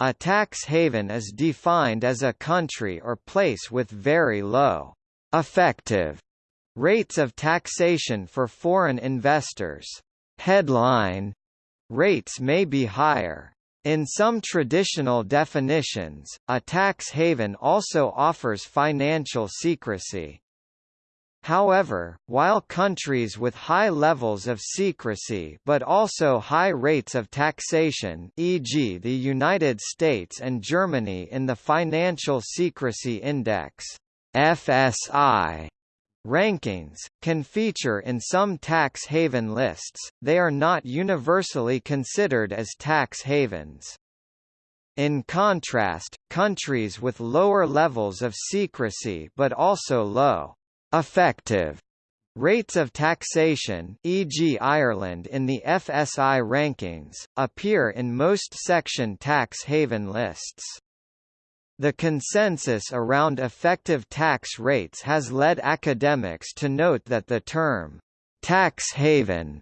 A tax haven is defined as a country or place with very low effective rates of taxation for foreign investors. Headline rates may be higher. In some traditional definitions, a tax haven also offers financial secrecy. However, while countries with high levels of secrecy but also high rates of taxation e.g. the United States and Germany in the Financial Secrecy Index FSI rankings, can feature in some tax haven lists, they are not universally considered as tax havens. In contrast, countries with lower levels of secrecy but also low effective rates of taxation e.g. Ireland in the FSI rankings, appear in most section tax haven lists. The consensus around effective tax rates has led academics to note that the term, tax haven,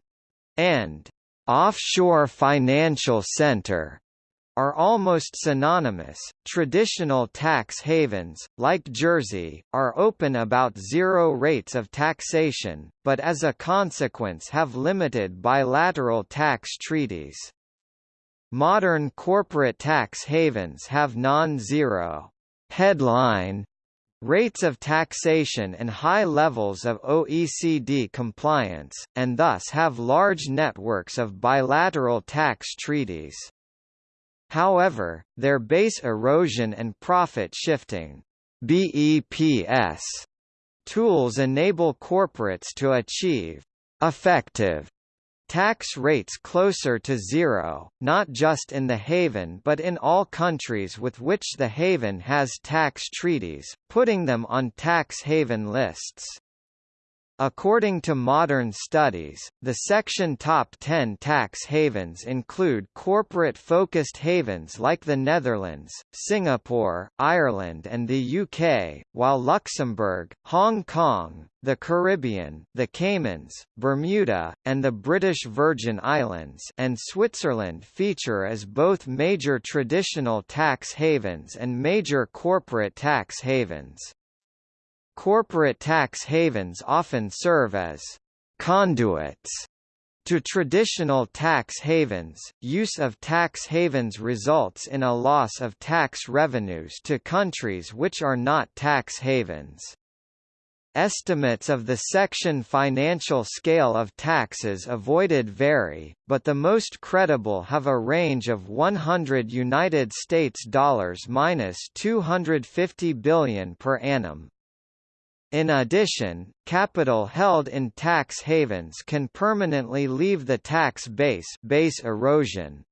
and offshore financial center are almost synonymous. Traditional tax havens, like Jersey, are open about zero rates of taxation, but as a consequence have limited bilateral tax treaties. Modern corporate tax havens have non-zero headline rates of taxation and high levels of OECD compliance, and thus have large networks of bilateral tax treaties. However, their base erosion and profit shifting BEPS tools enable corporates to achieve effective Tax rates closer to zero, not just in the haven but in all countries with which the haven has tax treaties, putting them on tax haven lists. According to modern studies, the section top 10 tax havens include corporate-focused havens like the Netherlands, Singapore, Ireland and the UK, while Luxembourg, Hong Kong, the Caribbean, the Caymans, Bermuda, and the British Virgin Islands and Switzerland feature as both major traditional tax havens and major corporate tax havens. Corporate tax havens often serve as conduits to traditional tax havens, use of tax havens results in a loss of tax revenues to countries which are not tax havens. Estimates of the section financial scale of taxes avoided vary, but the most credible have a range of 100 United States dollars minus 250 billion per annum. In addition, capital held in tax havens can permanently leave the tax base base erosion,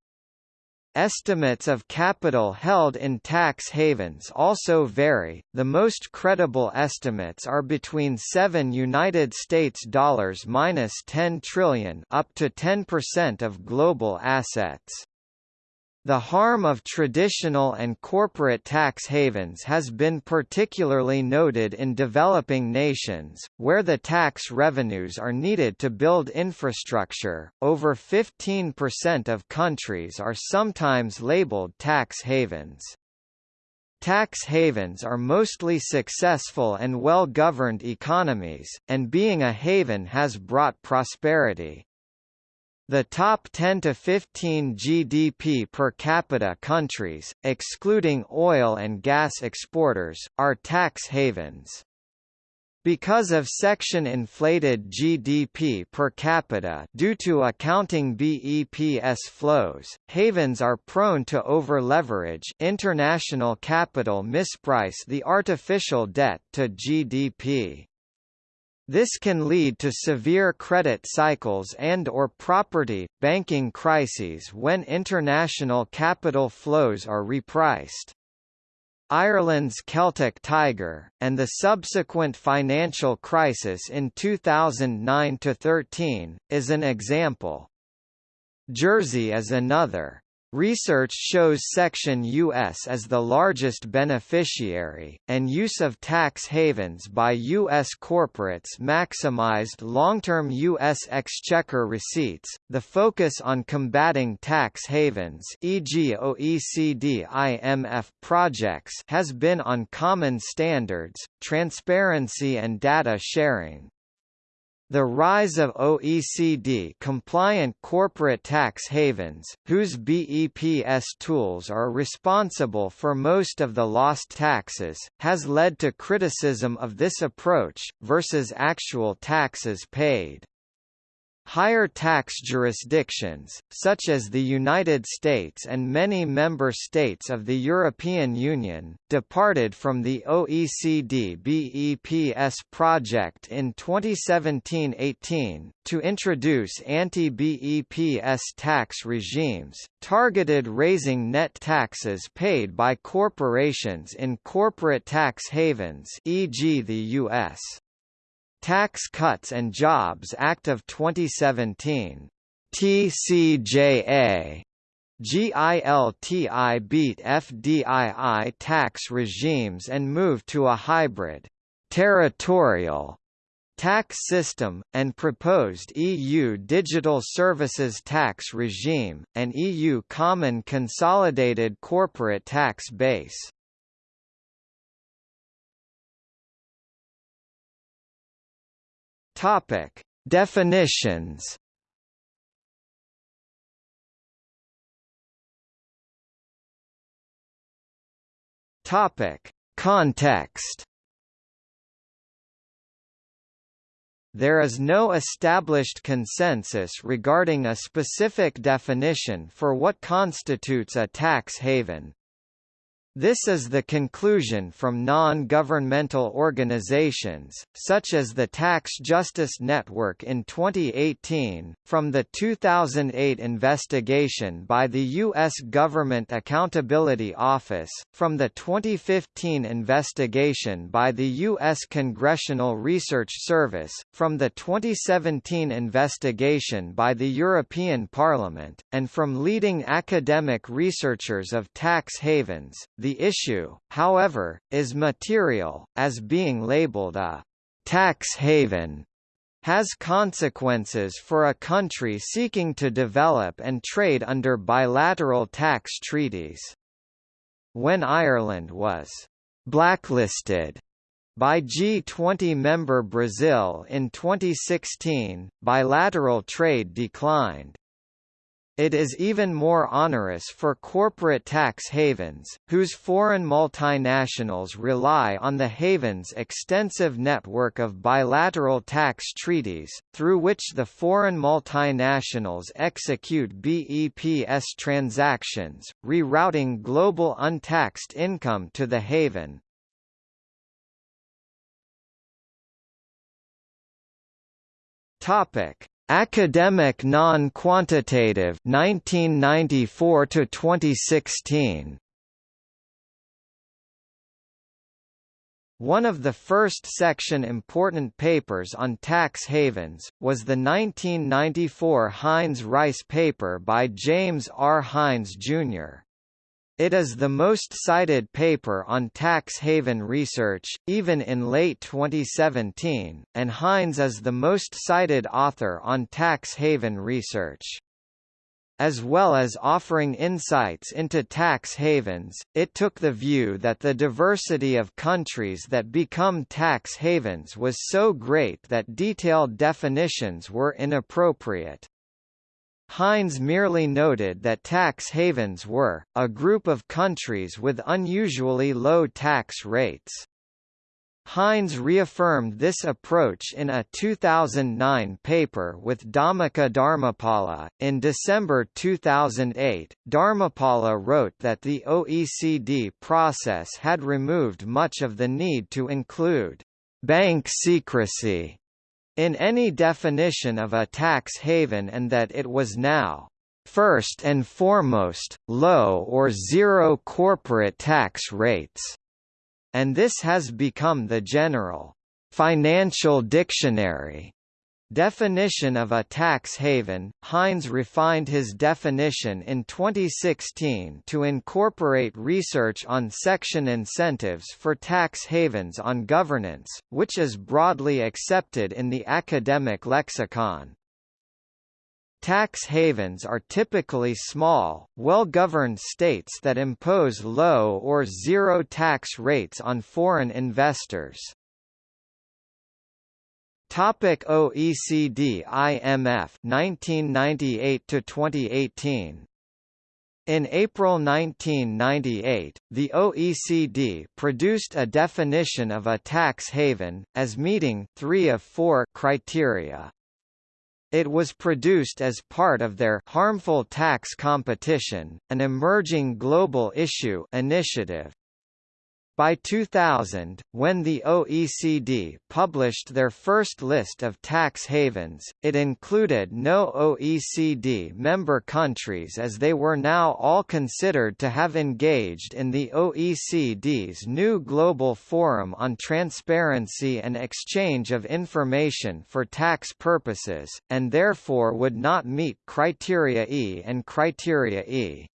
Estimates of capital held in tax havens also vary. The most credible estimates are between 7 United States dollars minus 10 trillion up to 10% of global assets. The harm of traditional and corporate tax havens has been particularly noted in developing nations, where the tax revenues are needed to build infrastructure. Over 15% of countries are sometimes labeled tax havens. Tax havens are mostly successful and well-governed economies, and being a haven has brought prosperity. The top 10 to 15 GDP per capita countries, excluding oil and gas exporters, are tax havens. Because of section-inflated GDP per capita due to accounting BEPS flows, havens are prone to over-leverage international capital misprice the artificial debt to GDP. This can lead to severe credit cycles and or property, banking crises when international capital flows are repriced. Ireland's Celtic Tiger, and the subsequent financial crisis in 2009–13, is an example. Jersey is another. Research shows Section US as the largest beneficiary, and use of tax havens by U.S. corporates maximized long-term U.S. exchequer receipts. The focus on combating tax havens, e.g., OECD IMF projects, has been on common standards, transparency, and data sharing. The rise of OECD-compliant corporate tax havens, whose BEPS tools are responsible for most of the lost taxes, has led to criticism of this approach, versus actual taxes paid. Higher tax jurisdictions, such as the United States and many member states of the European Union, departed from the OECD BEPS project in 2017–18, to introduce anti-BEPS tax regimes, targeted raising net taxes paid by corporations in corporate tax havens e.g. the U.S. Tax Cuts and Jobs Act of 2017. TCJA GILTI beat FDII tax regimes and moved to a hybrid, territorial tax system, and proposed EU Digital Services Tax Regime, an EU common consolidated corporate tax base. Topic: Definitions. Topic: Context. There is no established consensus regarding a specific definition for what constitutes a tax haven, this is the conclusion from non-governmental organizations, such as the Tax Justice Network in 2018, from the 2008 investigation by the U.S. Government Accountability Office, from the 2015 investigation by the U.S. Congressional Research Service, from the 2017 investigation by the European Parliament, and from leading academic researchers of tax havens. The issue, however, is material, as being labeled a tax haven has consequences for a country seeking to develop and trade under bilateral tax treaties. When Ireland was blacklisted by G20 member Brazil in 2016, bilateral trade declined. It is even more onerous for corporate tax havens, whose foreign multinationals rely on the haven's extensive network of bilateral tax treaties, through which the foreign multinationals execute BEPS transactions, rerouting global untaxed income to the haven. Topic Academic Non-Quantitative 1994 to 2016 One of the first section important papers on tax havens, was the 1994 Hines-Rice paper by James R. Hines, Jr. It is the most cited paper on tax haven research, even in late 2017, and Hines is the most cited author on tax haven research. As well as offering insights into tax havens, it took the view that the diversity of countries that become tax havens was so great that detailed definitions were inappropriate. Hines merely noted that tax havens were, a group of countries with unusually low tax rates. Hines reaffirmed this approach in a 2009 paper with Dhammika Dharmapala. In December 2008, Dharmapala wrote that the OECD process had removed much of the need to include bank secrecy in any definition of a tax haven and that it was now first and foremost, low or zero corporate tax rates, and this has become the general financial dictionary Definition of a tax haven Hines refined his definition in 2016 to incorporate research on section incentives for tax havens on governance, which is broadly accepted in the academic lexicon. Tax havens are typically small, well-governed states that impose low or zero tax rates on foreign investors. Topic OECD IMF 1998 to 2018 in April 1998, the OECD produced a definition of a tax haven, as meeting three of four criteria. It was produced as part of their harmful tax competition, an emerging global issue initiative. By 2000, when the OECD published their first list of tax havens, it included no OECD member countries as they were now all considered to have engaged in the OECD's new Global Forum on Transparency and Exchange of Information for Tax Purposes, and therefore would not meet Criteria E and Criteria E.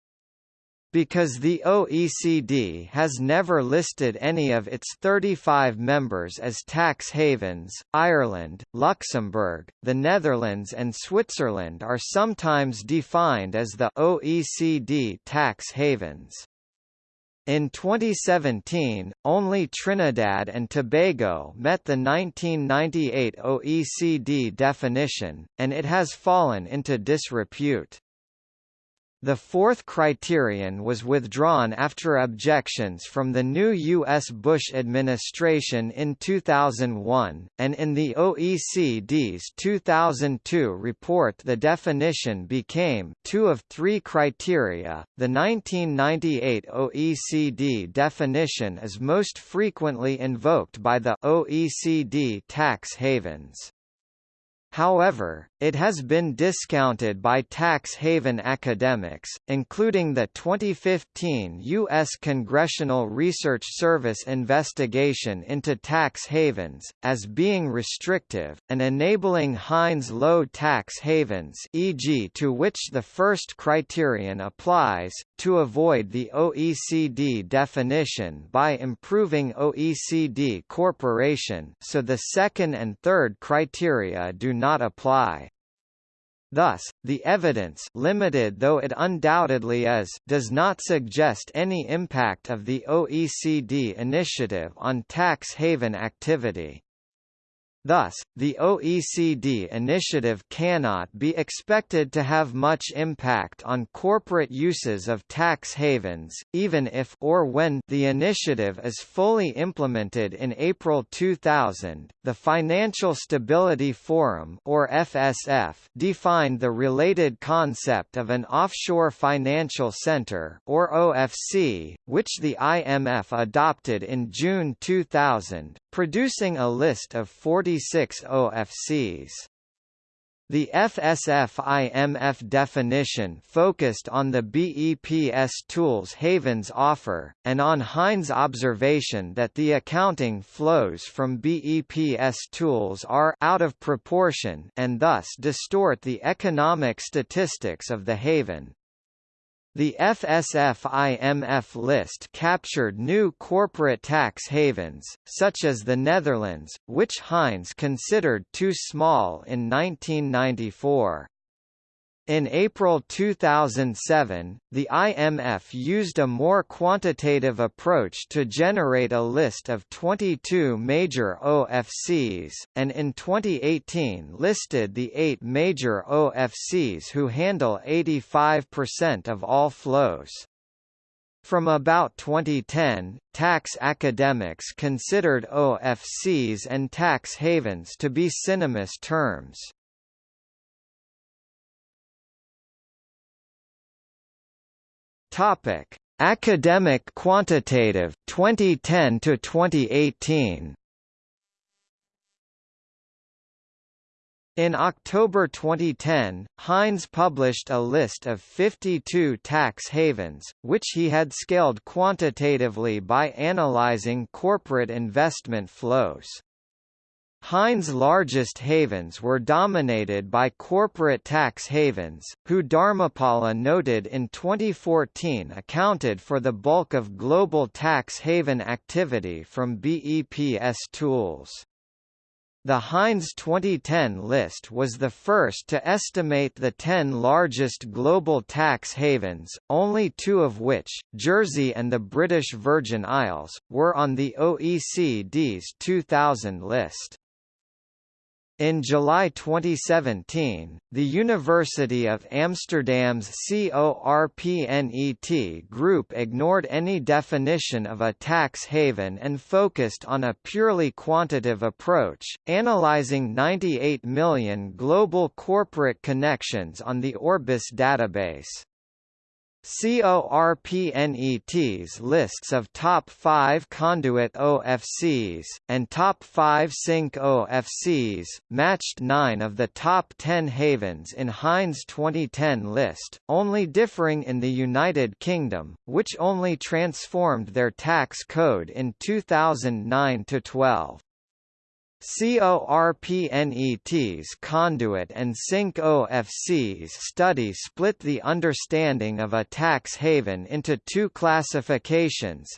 Because the OECD has never listed any of its 35 members as tax havens, Ireland, Luxembourg, the Netherlands and Switzerland are sometimes defined as the OECD tax havens. In 2017, only Trinidad and Tobago met the 1998 OECD definition, and it has fallen into disrepute. The fourth criterion was withdrawn after objections from the new U.S. Bush administration in 2001, and in the OECD's 2002 report the definition became two of three criteria. The 1998 OECD definition is most frequently invoked by the OECD tax havens. However, it has been discounted by tax haven academics, including the 2015 U.S. Congressional Research Service investigation into tax havens, as being restrictive, and enabling Hines low tax havens e.g. to which the first criterion applies, to avoid the OECD definition by improving OECD corporation so the second and third criteria do not apply. Thus, the evidence limited though it undoubtedly is does not suggest any impact of the OECD initiative on tax haven activity. Thus, the OECD initiative cannot be expected to have much impact on corporate uses of tax havens, even if or when the initiative is fully implemented in April 2000. The Financial Stability Forum or FSF defined the related concept of an offshore financial center or OFC, which the IMF adopted in June 2000, producing a list of 46 OFCs. The FSF-IMF definition focused on the BEPS tools Havens offer, and on Hines' observation that the accounting flows from BEPS tools are out of proportion and thus distort the economic statistics of the haven. The FSF-IMF list captured new corporate tax havens, such as the Netherlands, which Hines considered too small in 1994. In April 2007, the IMF used a more quantitative approach to generate a list of 22 major OFCs, and in 2018 listed the eight major OFCs who handle 85% of all flows. From about 2010, tax academics considered OFCs and tax havens to be synonymous terms. Topic: Academic Quantitative 2010 to 2018. In October 2010, Hines published a list of 52 tax havens, which he had scaled quantitatively by analyzing corporate investment flows. Hines' largest havens were dominated by corporate tax havens, who Dharmapala noted in 2014 accounted for the bulk of global tax haven activity from BEPS tools. The Hines 2010 list was the first to estimate the 10 largest global tax havens, only two of which, Jersey and the British Virgin Isles, were on the OECD's 2000 list. In July 2017, the University of Amsterdam's CORPNET group ignored any definition of a tax haven and focused on a purely quantitative approach, analyzing 98 million global corporate connections on the Orbis database. CORPNET's lists of top 5 conduit OFCs, and top 5 sink OFCs, matched 9 of the top 10 havens in Hines' 2010 list, only differing in the United Kingdom, which only transformed their tax code in 2009–12. CORPNET's Conduit and Sink OFC's study split the understanding of a tax haven into two classifications,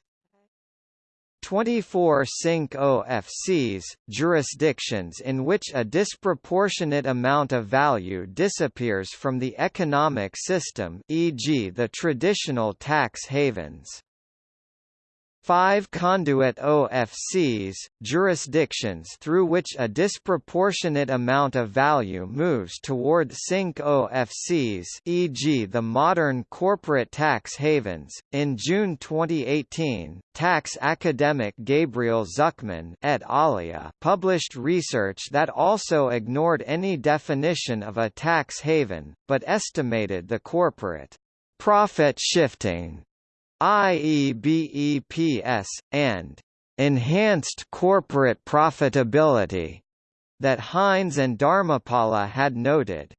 24 Sink OFCs, jurisdictions in which a disproportionate amount of value disappears from the economic system e.g. the traditional tax havens. Five conduit OFCs, jurisdictions through which a disproportionate amount of value moves toward sink OFCs e.g. the modern corporate tax havens. In June 2018, tax academic Gabriel Zucman et alia published research that also ignored any definition of a tax haven, but estimated the corporate profit shifting IEBEPS, and enhanced corporate profitability that Hines and Dharmapala had noted.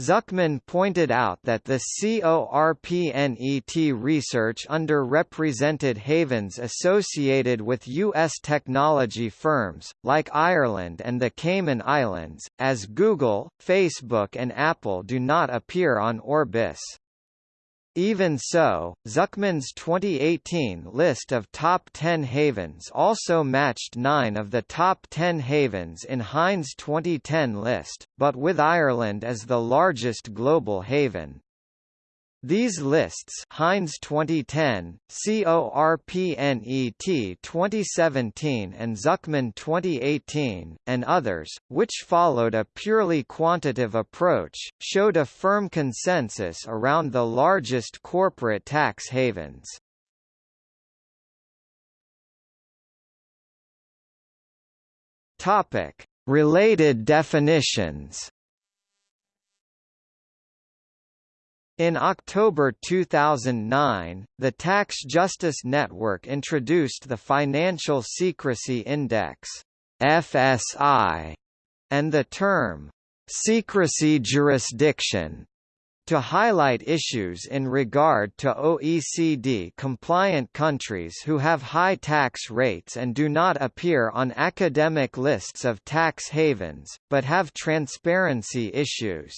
Zucman pointed out that the CORPNET research underrepresented havens associated with U.S. technology firms, like Ireland and the Cayman Islands, as Google, Facebook and Apple do not appear on Orbis. Even so, Zucman's 2018 list of top 10 havens also matched nine of the top 10 havens in Hines' 2010 list, but with Ireland as the largest global haven. These lists Hines 2010, CORPNET 2017 and Zucman 2018, and others, which followed a purely quantitative approach, showed a firm consensus around the largest corporate tax havens. Related definitions In October 2009, the Tax Justice Network introduced the Financial Secrecy Index (FSI) and the term secrecy jurisdiction to highlight issues in regard to OECD-compliant countries who have high tax rates and do not appear on academic lists of tax havens, but have transparency issues.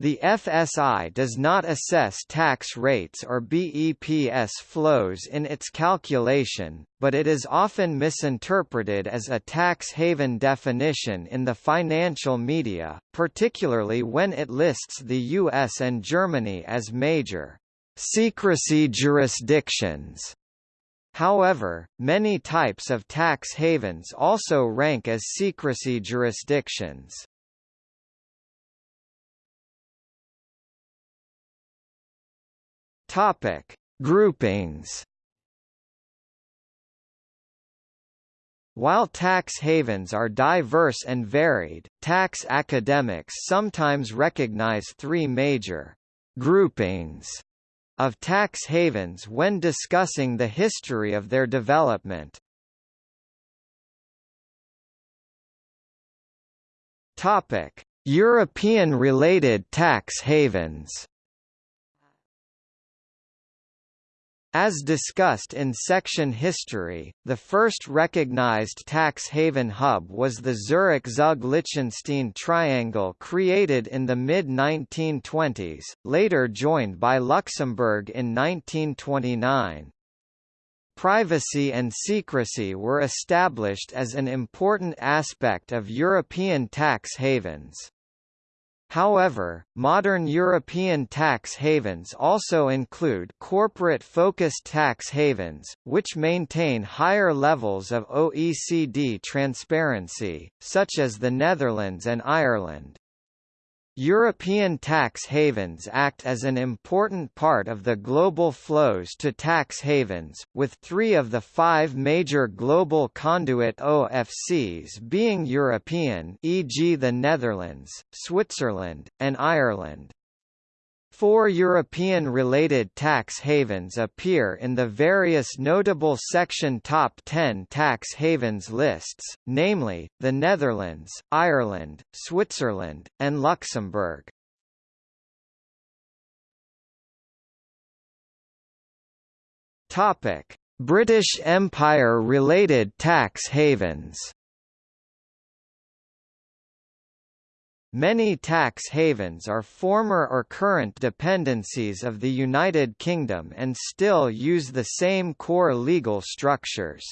The FSI does not assess tax rates or BEPS flows in its calculation, but it is often misinterpreted as a tax haven definition in the financial media, particularly when it lists the US and Germany as major secrecy jurisdictions. However, many types of tax havens also rank as secrecy jurisdictions. Topic: Groupings. While tax havens are diverse and varied, tax academics sometimes recognize three major groupings of tax havens when discussing the history of their development. Topic: European-related tax havens As discussed in section History, the first recognized tax haven hub was the Zurich-Zug-Liechtenstein triangle created in the mid-1920s, later joined by Luxembourg in 1929. Privacy and secrecy were established as an important aspect of European tax havens. However, modern European tax havens also include corporate-focused tax havens, which maintain higher levels of OECD transparency, such as the Netherlands and Ireland. European tax havens act as an important part of the global flows to tax havens, with three of the five major global conduit OFCs being European e.g. the Netherlands, Switzerland, and Ireland. Four European-related tax havens appear in the various notable Section Top 10 tax havens lists, namely, the Netherlands, Ireland, Switzerland, and Luxembourg. British Empire-related tax havens Many tax havens are former or current dependencies of the United Kingdom and still use the same core legal structures.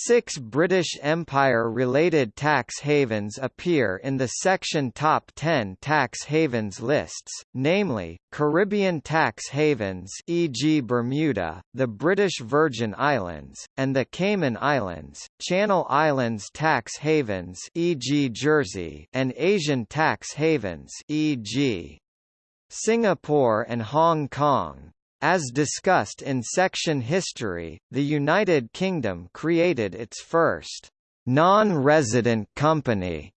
Six British Empire-related tax havens appear in the section Top 10 tax havens lists, namely, Caribbean tax havens e.g. Bermuda, the British Virgin Islands, and the Cayman Islands, Channel Islands tax havens e.g. Jersey, and Asian tax havens e.g. Singapore and Hong Kong. As discussed in section History, the United Kingdom created its first non-resident company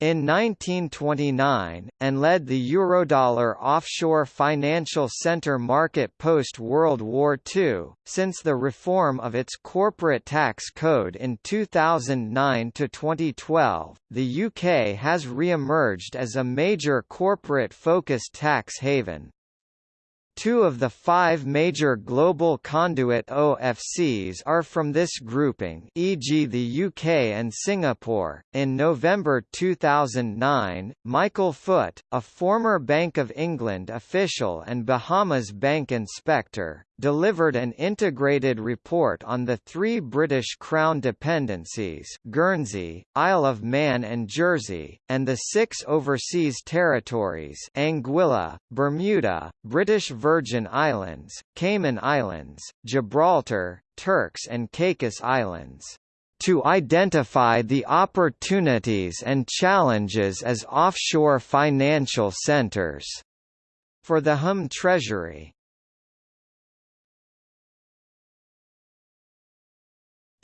in 1929, and led the Eurodollar offshore financial center market post-World War II, since the reform of its corporate tax code in 2009–2012, the UK has re-emerged as a major corporate-focused tax haven. Two of the five major global conduit OFCs are from this grouping, e.g., the UK and Singapore. In November 2009, Michael Foot, a former Bank of England official and Bahamas bank inspector, delivered an integrated report on the three British Crown dependencies Guernsey, Isle of Man and Jersey, and the six overseas territories Anguilla, Bermuda, British Virgin Islands, Cayman Islands, Gibraltar, Turks and Caicos Islands to identify the opportunities and challenges as offshore financial centres for the Home Treasury.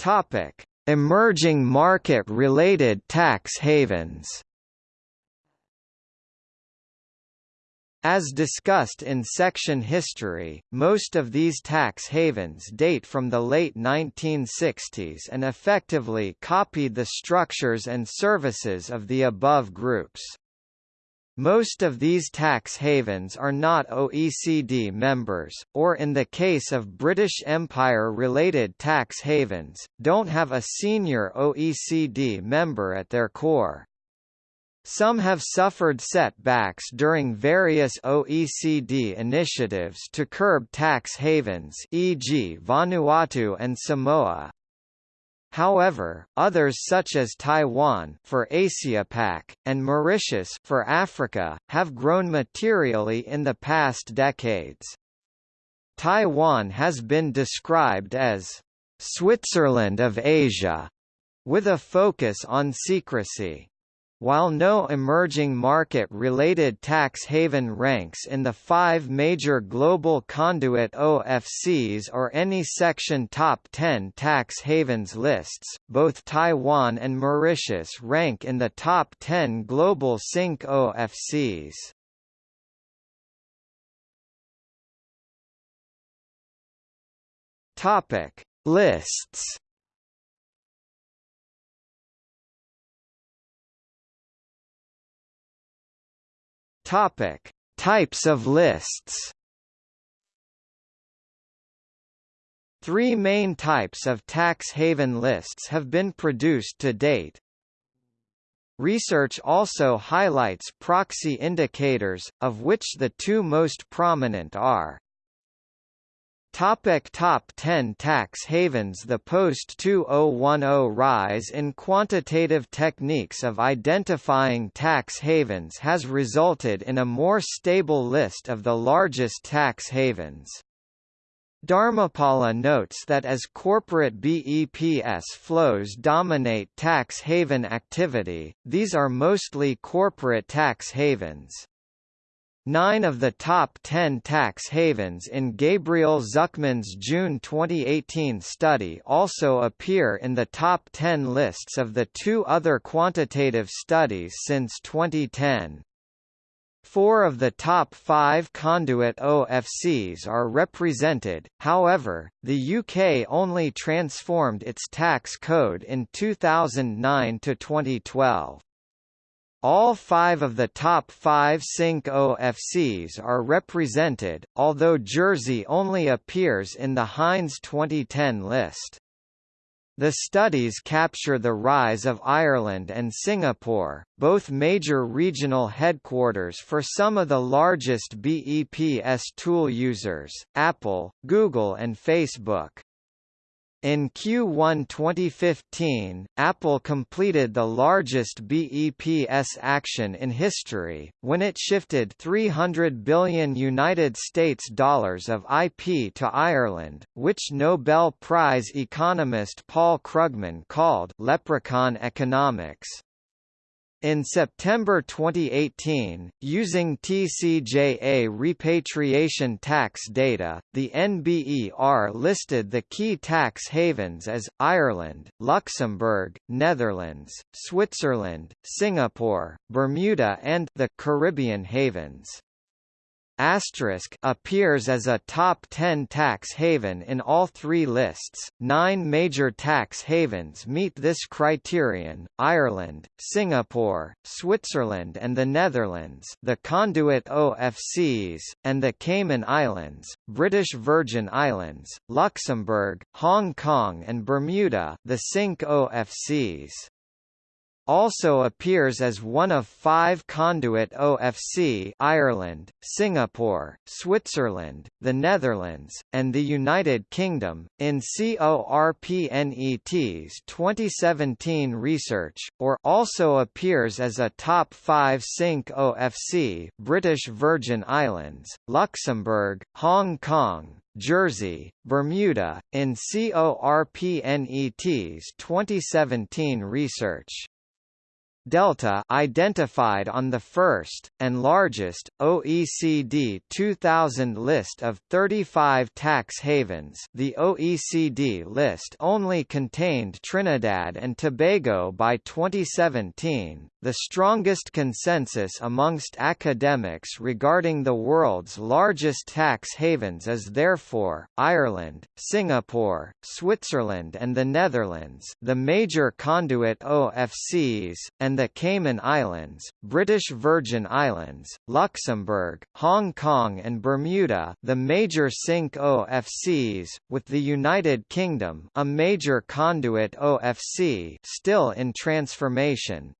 Topic: Emerging market-related tax havens. As discussed in section History, most of these tax havens date from the late 1960s and effectively copied the structures and services of the above groups. Most of these tax havens are not OECD members, or in the case of British Empire-related tax havens, don't have a senior OECD member at their core. Some have suffered setbacks during various OECD initiatives to curb tax havens e.g. Vanuatu and Samoa. However, others such as Taiwan for AsiaPac, and Mauritius for Africa, have grown materially in the past decades. Taiwan has been described as Switzerland of Asia, with a focus on secrecy. While no emerging market-related tax haven ranks in the five major global conduit OFCs or any Section Top 10 tax havens lists, both Taiwan and Mauritius rank in the top 10 global sink OFCs. Topic: Lists Topic: Types of lists. Three main types of tax haven lists have been produced to date. Research also highlights proxy indicators, of which the two most prominent are Topic Top 10 Tax havens The post-2010 rise in quantitative techniques of identifying tax havens has resulted in a more stable list of the largest tax havens. Dharmapala notes that as corporate BEPS flows dominate tax haven activity, these are mostly corporate tax havens. Nine of the top ten tax havens in Gabriel Zucman's June 2018 study also appear in the top ten lists of the two other quantitative studies since 2010. Four of the top five conduit OFCs are represented, however, the UK only transformed its tax code in 2009 to 2012. All five of the top five sink OFCs are represented, although Jersey only appears in the Hines 2010 list. The studies capture the rise of Ireland and Singapore, both major regional headquarters for some of the largest BEPS tool users, Apple, Google and Facebook. In Q1 2015, Apple completed the largest BEPS action in history, when it shifted 300 billion United States dollars of IP to Ireland, which Nobel Prize economist Paul Krugman called leprechaun economics. In September 2018, using TCJA repatriation tax data, the NBER listed the key tax havens as, Ireland, Luxembourg, Netherlands, Switzerland, Singapore, Bermuda and the Caribbean havens. Asterisk appears as a top 10 tax haven in all three lists. Nine major tax havens meet this criterion: Ireland, Singapore, Switzerland, and the Netherlands, the conduit OFCs, and the Cayman Islands, British Virgin Islands, Luxembourg, Hong Kong, and Bermuda, the sink OFCs also appears as one of five conduit OFC Ireland, Singapore, Switzerland, the Netherlands, and the United Kingdom, in CORPNET's 2017 research, or also appears as a top 5 sink OFC British Virgin Islands, Luxembourg, Hong Kong, Jersey, Bermuda, in CORPNET's 2017 research. Delta identified on the first, and largest, OECD 2000 list of 35 tax havens. The OECD list only contained Trinidad and Tobago by 2017, the strongest consensus amongst academics regarding the world's largest tax havens is therefore, Ireland, Singapore, Switzerland and the Netherlands the major conduit OFCs, and and the Cayman Islands, British Virgin Islands, Luxembourg, Hong Kong and Bermuda the major sink OFCs, with the United Kingdom a major conduit OFC still in transformation.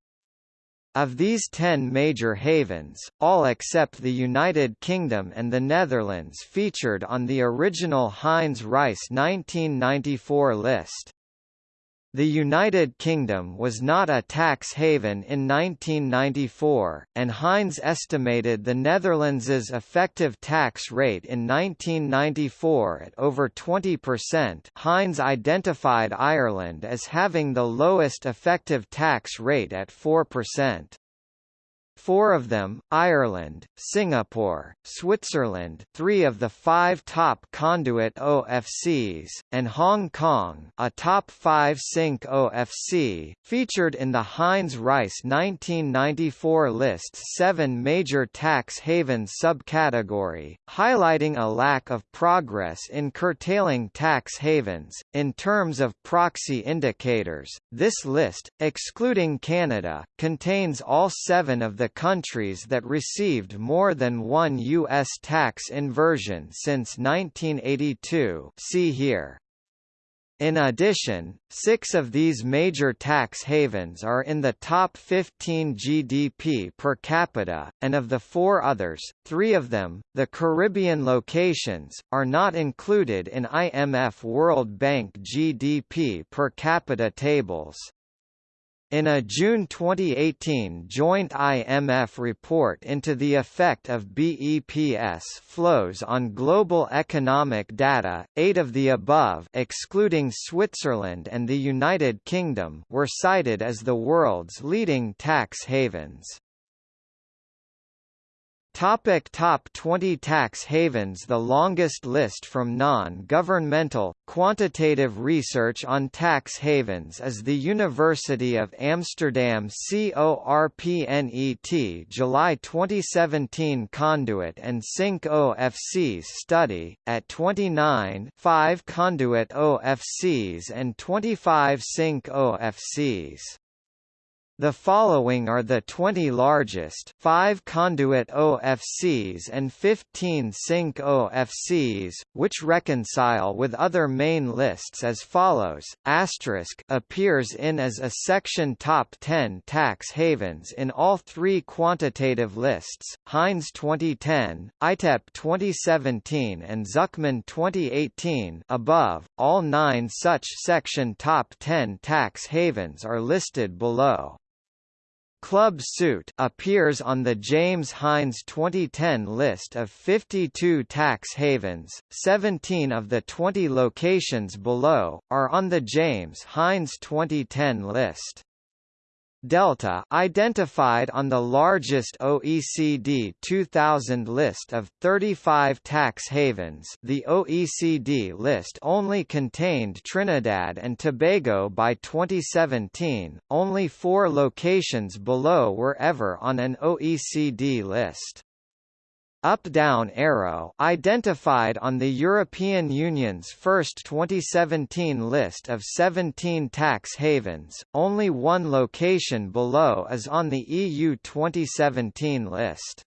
Of these ten major havens, all except the United Kingdom and the Netherlands featured on the original Hines Rice 1994 list. The United Kingdom was not a tax haven in 1994, and Hines estimated the Netherlands's effective tax rate in 1994 at over 20%. Hines identified Ireland as having the lowest effective tax rate at 4%. Four of them, Ireland, Singapore, Switzerland three of the five top conduit OFCs, and Hong Kong a top five sync OFC, featured in the Hines Rice 1994 list seven major tax haven subcategory, highlighting a lack of progress in curtailing tax havens. In terms of proxy indicators, this list, excluding Canada, contains all seven of the countries that received more than one U.S. tax inversion since 1982 see here. In addition, six of these major tax havens are in the top 15 GDP per capita, and of the four others, three of them, the Caribbean locations, are not included in IMF World Bank GDP per capita tables. In a June 2018 joint IMF report into the effect of BEPS flows on global economic data, eight of the above excluding Switzerland and the United Kingdom were cited as the world's leading tax havens. Topic top 20 tax havens The longest list from non-governmental, quantitative research on tax havens is the University of Amsterdam CORPNET July 2017 Conduit and Sink OFCs study, at 29 5 Conduit OFCs and 25 Sink OFCs. The following are the 20 largest 5 conduit OFCs and 15 sink OFCs, which reconcile with other main lists as follows. Asterisk appears in as a section top 10 tax havens in all three quantitative lists, Hines 2010, ITEP 2017 and Zucman 2018 above. All nine such section top 10 tax havens are listed below. Club Suit appears on the James Hines 2010 list of 52 tax havens. 17 of the 20 locations below are on the James Hines 2010 list. Delta identified on the largest OECD 2000 list of 35 tax havens. The OECD list only contained Trinidad and Tobago by 2017, only four locations below were ever on an OECD list up-down arrow identified on the European Union's first 2017 list of 17 tax havens, only one location below is on the EU 2017 list.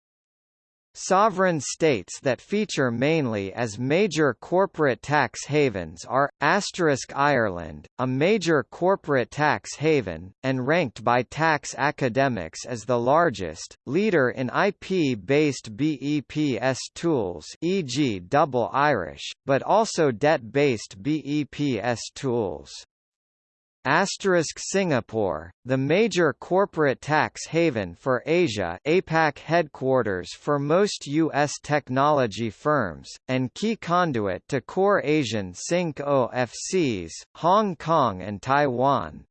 Sovereign states that feature mainly as major corporate tax havens are, Ireland, a major corporate tax haven, and ranked by tax academics as the largest, leader in IP-based BEPS tools e.g. Double Irish, but also debt-based BEPS tools. Asterisk Singapore, the major corporate tax haven for Asia APAC headquarters for most U.S. technology firms, and key conduit to core Asian Sink OFCs, Hong Kong and Taiwan.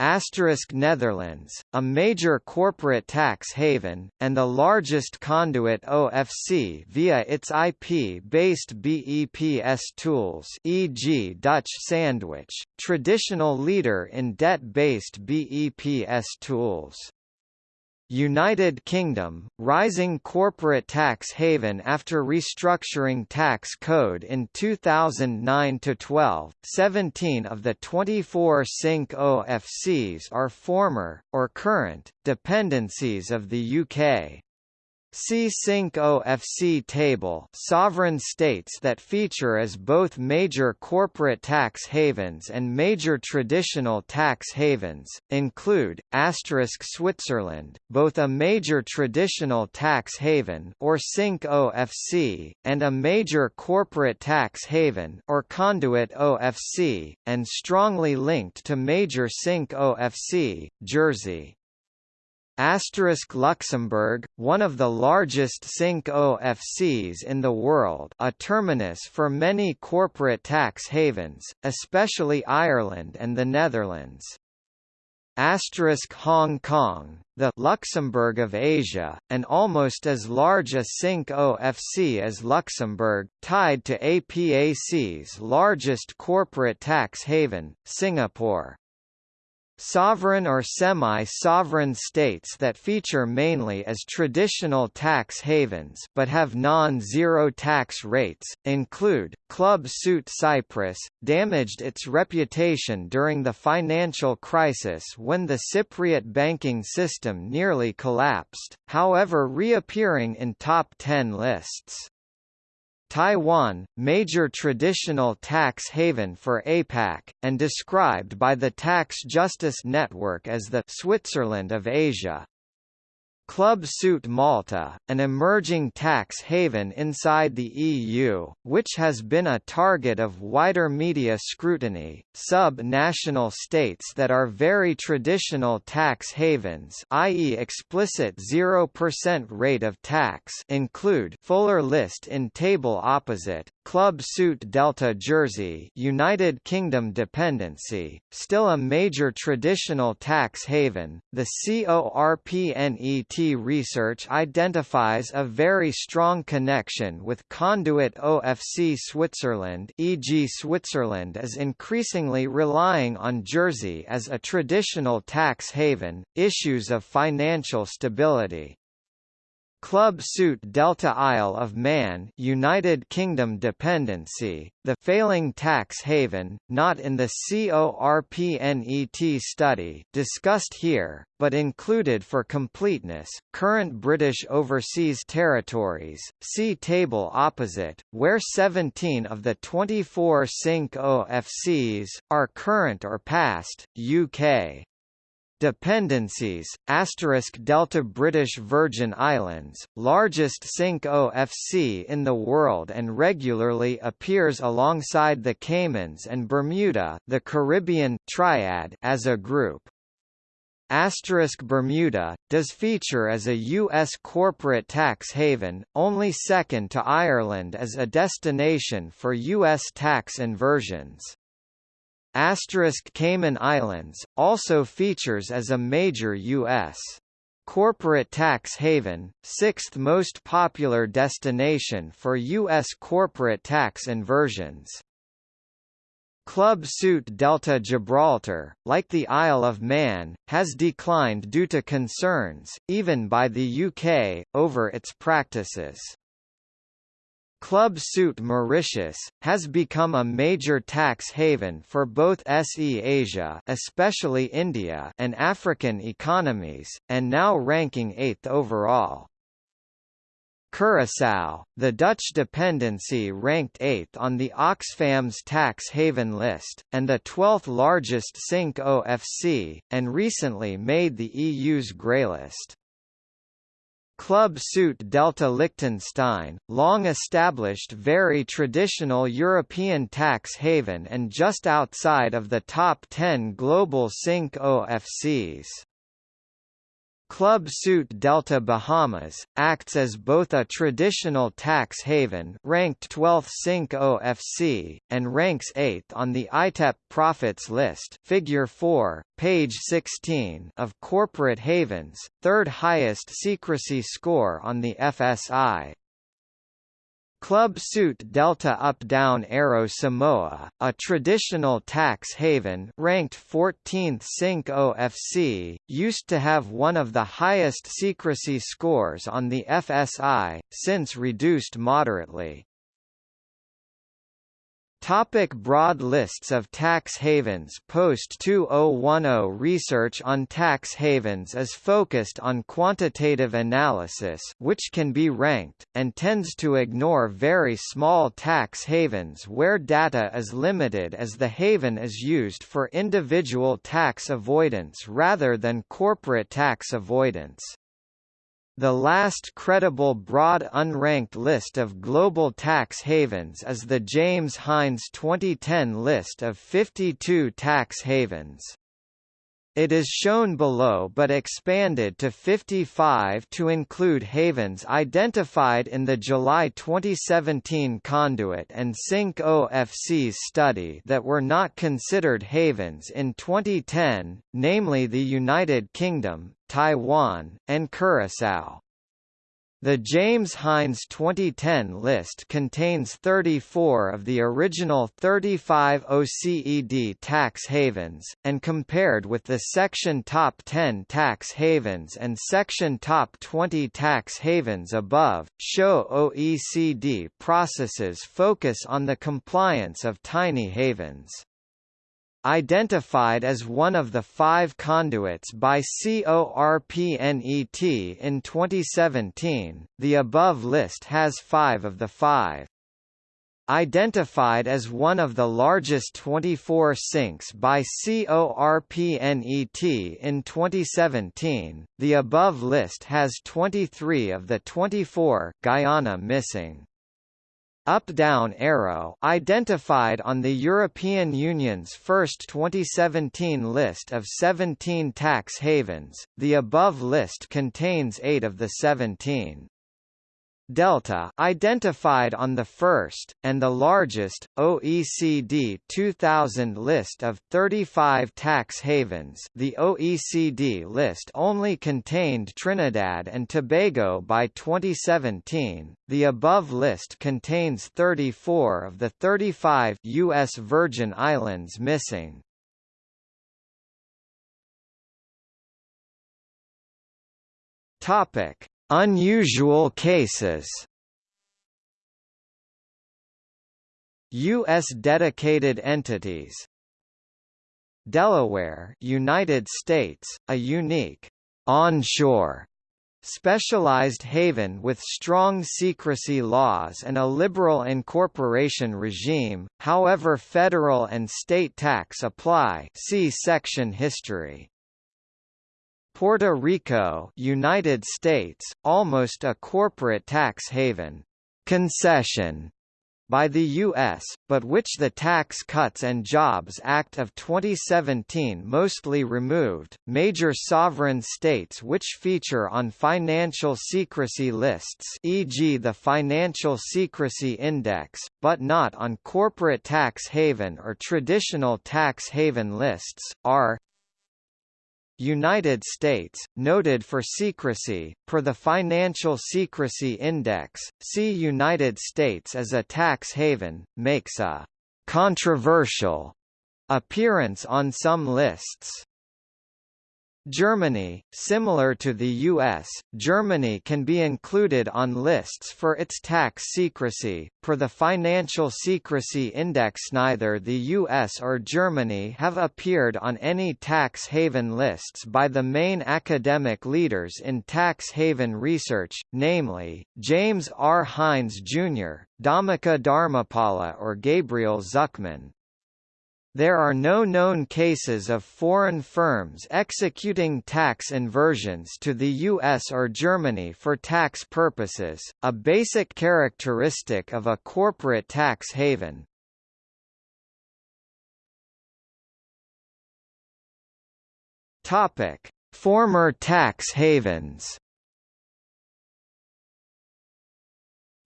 Asterisk Netherlands, a major corporate tax haven, and the largest conduit OFC via its IP-based BEPS tools e.g. Dutch Sandwich, traditional leader in debt-based BEPS tools. United Kingdom, rising corporate tax haven after restructuring tax code in 2009–12, 17 of the 24 Sink OFCs are former, or current, dependencies of the UK. See Sink OFC table sovereign states that feature as both major corporate tax havens and major traditional tax havens, include, Switzerland, both a major traditional tax haven or Sink OFC, and a major corporate tax haven or conduit OFC, and strongly linked to major Sink OFC, Jersey. Asterisk Luxembourg, one of the largest Sink OFCs in the world a terminus for many corporate tax havens, especially Ireland and the Netherlands. Asterisk Hong Kong, the Luxembourg of Asia, and almost as large a Sink OFC as Luxembourg, tied to APAC's largest corporate tax haven, Singapore. Sovereign or semi-sovereign states that feature mainly as traditional tax havens but have non-zero tax rates, include, Club Suit Cyprus, damaged its reputation during the financial crisis when the Cypriot banking system nearly collapsed, however reappearing in top 10 lists. Taiwan, major traditional tax haven for APAC, and described by the Tax Justice Network as the Switzerland of Asia. Club Suit Malta, an emerging tax haven inside the EU, which has been a target of wider media scrutiny, sub-national states that are very traditional tax havens i.e. explicit 0% rate of tax include fuller list in table opposite, Club Suit Delta Jersey United Kingdom dependency, still a major traditional tax haven, the CORPNET research identifies a very strong connection with conduit OFC Switzerland e.g. Switzerland is increasingly relying on Jersey as a traditional tax haven, issues of financial stability. Club Suit Delta Isle of Man United Kingdom dependency, the failing tax haven, not in the CORPNET study discussed here, but included for completeness, current British overseas territories, see table opposite, where 17 of the 24 Sink OFCs, are current or past, UK. Dependencies, asterisk Delta British Virgin Islands, largest Sink OFC in the world and regularly appears alongside the Caymans and Bermuda the Caribbean triad as a group. Asterisk Bermuda, does feature as a U.S. corporate tax haven, only second to Ireland as a destination for U.S. tax inversions. Asterisk Cayman Islands, also features as a major U.S. corporate tax haven, sixth most popular destination for U.S. corporate tax inversions. Club Suit Delta Gibraltar, like the Isle of Man, has declined due to concerns, even by the UK, over its practices. Club Suit Mauritius, has become a major tax haven for both SE Asia especially India and African economies, and now ranking 8th overall. Curaçao, the Dutch dependency ranked 8th on the Oxfam's tax haven list, and the 12th largest Sink OFC, and recently made the EU's grey list. Club Suit Delta Liechtenstein, long established very traditional European tax haven and just outside of the top 10 global Sink OFCs. Club Suit Delta Bahamas, acts as both a traditional tax haven ranked 12th Sink OFC, and ranks 8th on the ITEP Profits List figure 4, page 16 of corporate havens, third highest secrecy score on the FSI. Club Suit Delta Up Down Arrow Samoa, a traditional tax haven ranked 14th Sink OFC, used to have one of the highest secrecy scores on the FSI, since reduced moderately. Topic broad lists of tax havens Post 2010 research on tax havens is focused on quantitative analysis which can be ranked, and tends to ignore very small tax havens where data is limited as the haven is used for individual tax avoidance rather than corporate tax avoidance. The last credible broad unranked list of global tax havens is the James Hines 2010 list of 52 tax havens. It is shown below but expanded to 55 to include havens identified in the July 2017 Conduit and Sink OFC's study that were not considered havens in 2010, namely the United Kingdom, Taiwan, and Curaçao. The James Hines 2010 list contains 34 of the original 35 OECD tax havens, and compared with the Section Top 10 tax havens and Section Top 20 tax havens above, show OECD processes focus on the compliance of tiny havens. Identified as one of the five conduits by CORPNET in 2017, the above list has five of the five. identified as one of the largest 24 sinks by CORPNET in 2017. The above list has 23 of the 24 Guyana missing up-down arrow identified on the European Union's first 2017 list of 17 tax havens, the above list contains 8 of the 17. Delta identified on the first, and the largest, OECD 2000 list of 35 tax havens the OECD list only contained Trinidad and Tobago by 2017, the above list contains 34 of the 35 U.S. Virgin Islands missing. Topic Unusual cases U.S. dedicated entities Delaware United States, a unique onshore specialized haven with strong secrecy laws and a liberal incorporation regime, however federal and state tax apply see section history. Puerto Rico United States, almost a corporate tax haven concession by the U.S., but which the Tax Cuts and Jobs Act of 2017 mostly removed. Major sovereign states which feature on financial secrecy lists, e.g., the Financial Secrecy Index, but not on corporate tax haven or traditional tax haven lists, are United States, noted for secrecy, per the Financial Secrecy Index, see United States as a tax haven, makes a «controversial» appearance on some lists. Germany, similar to the US, Germany can be included on lists for its tax secrecy. Per the Financial Secrecy Index, neither the US or Germany have appeared on any tax haven lists by the main academic leaders in tax haven research, namely, James R. Hines Jr., Dhammika Dharmapala or Gabriel Zucman. There are no known cases of foreign firms executing tax inversions to the US or Germany for tax purposes, a basic characteristic of a corporate tax haven. Topic: Former tax havens.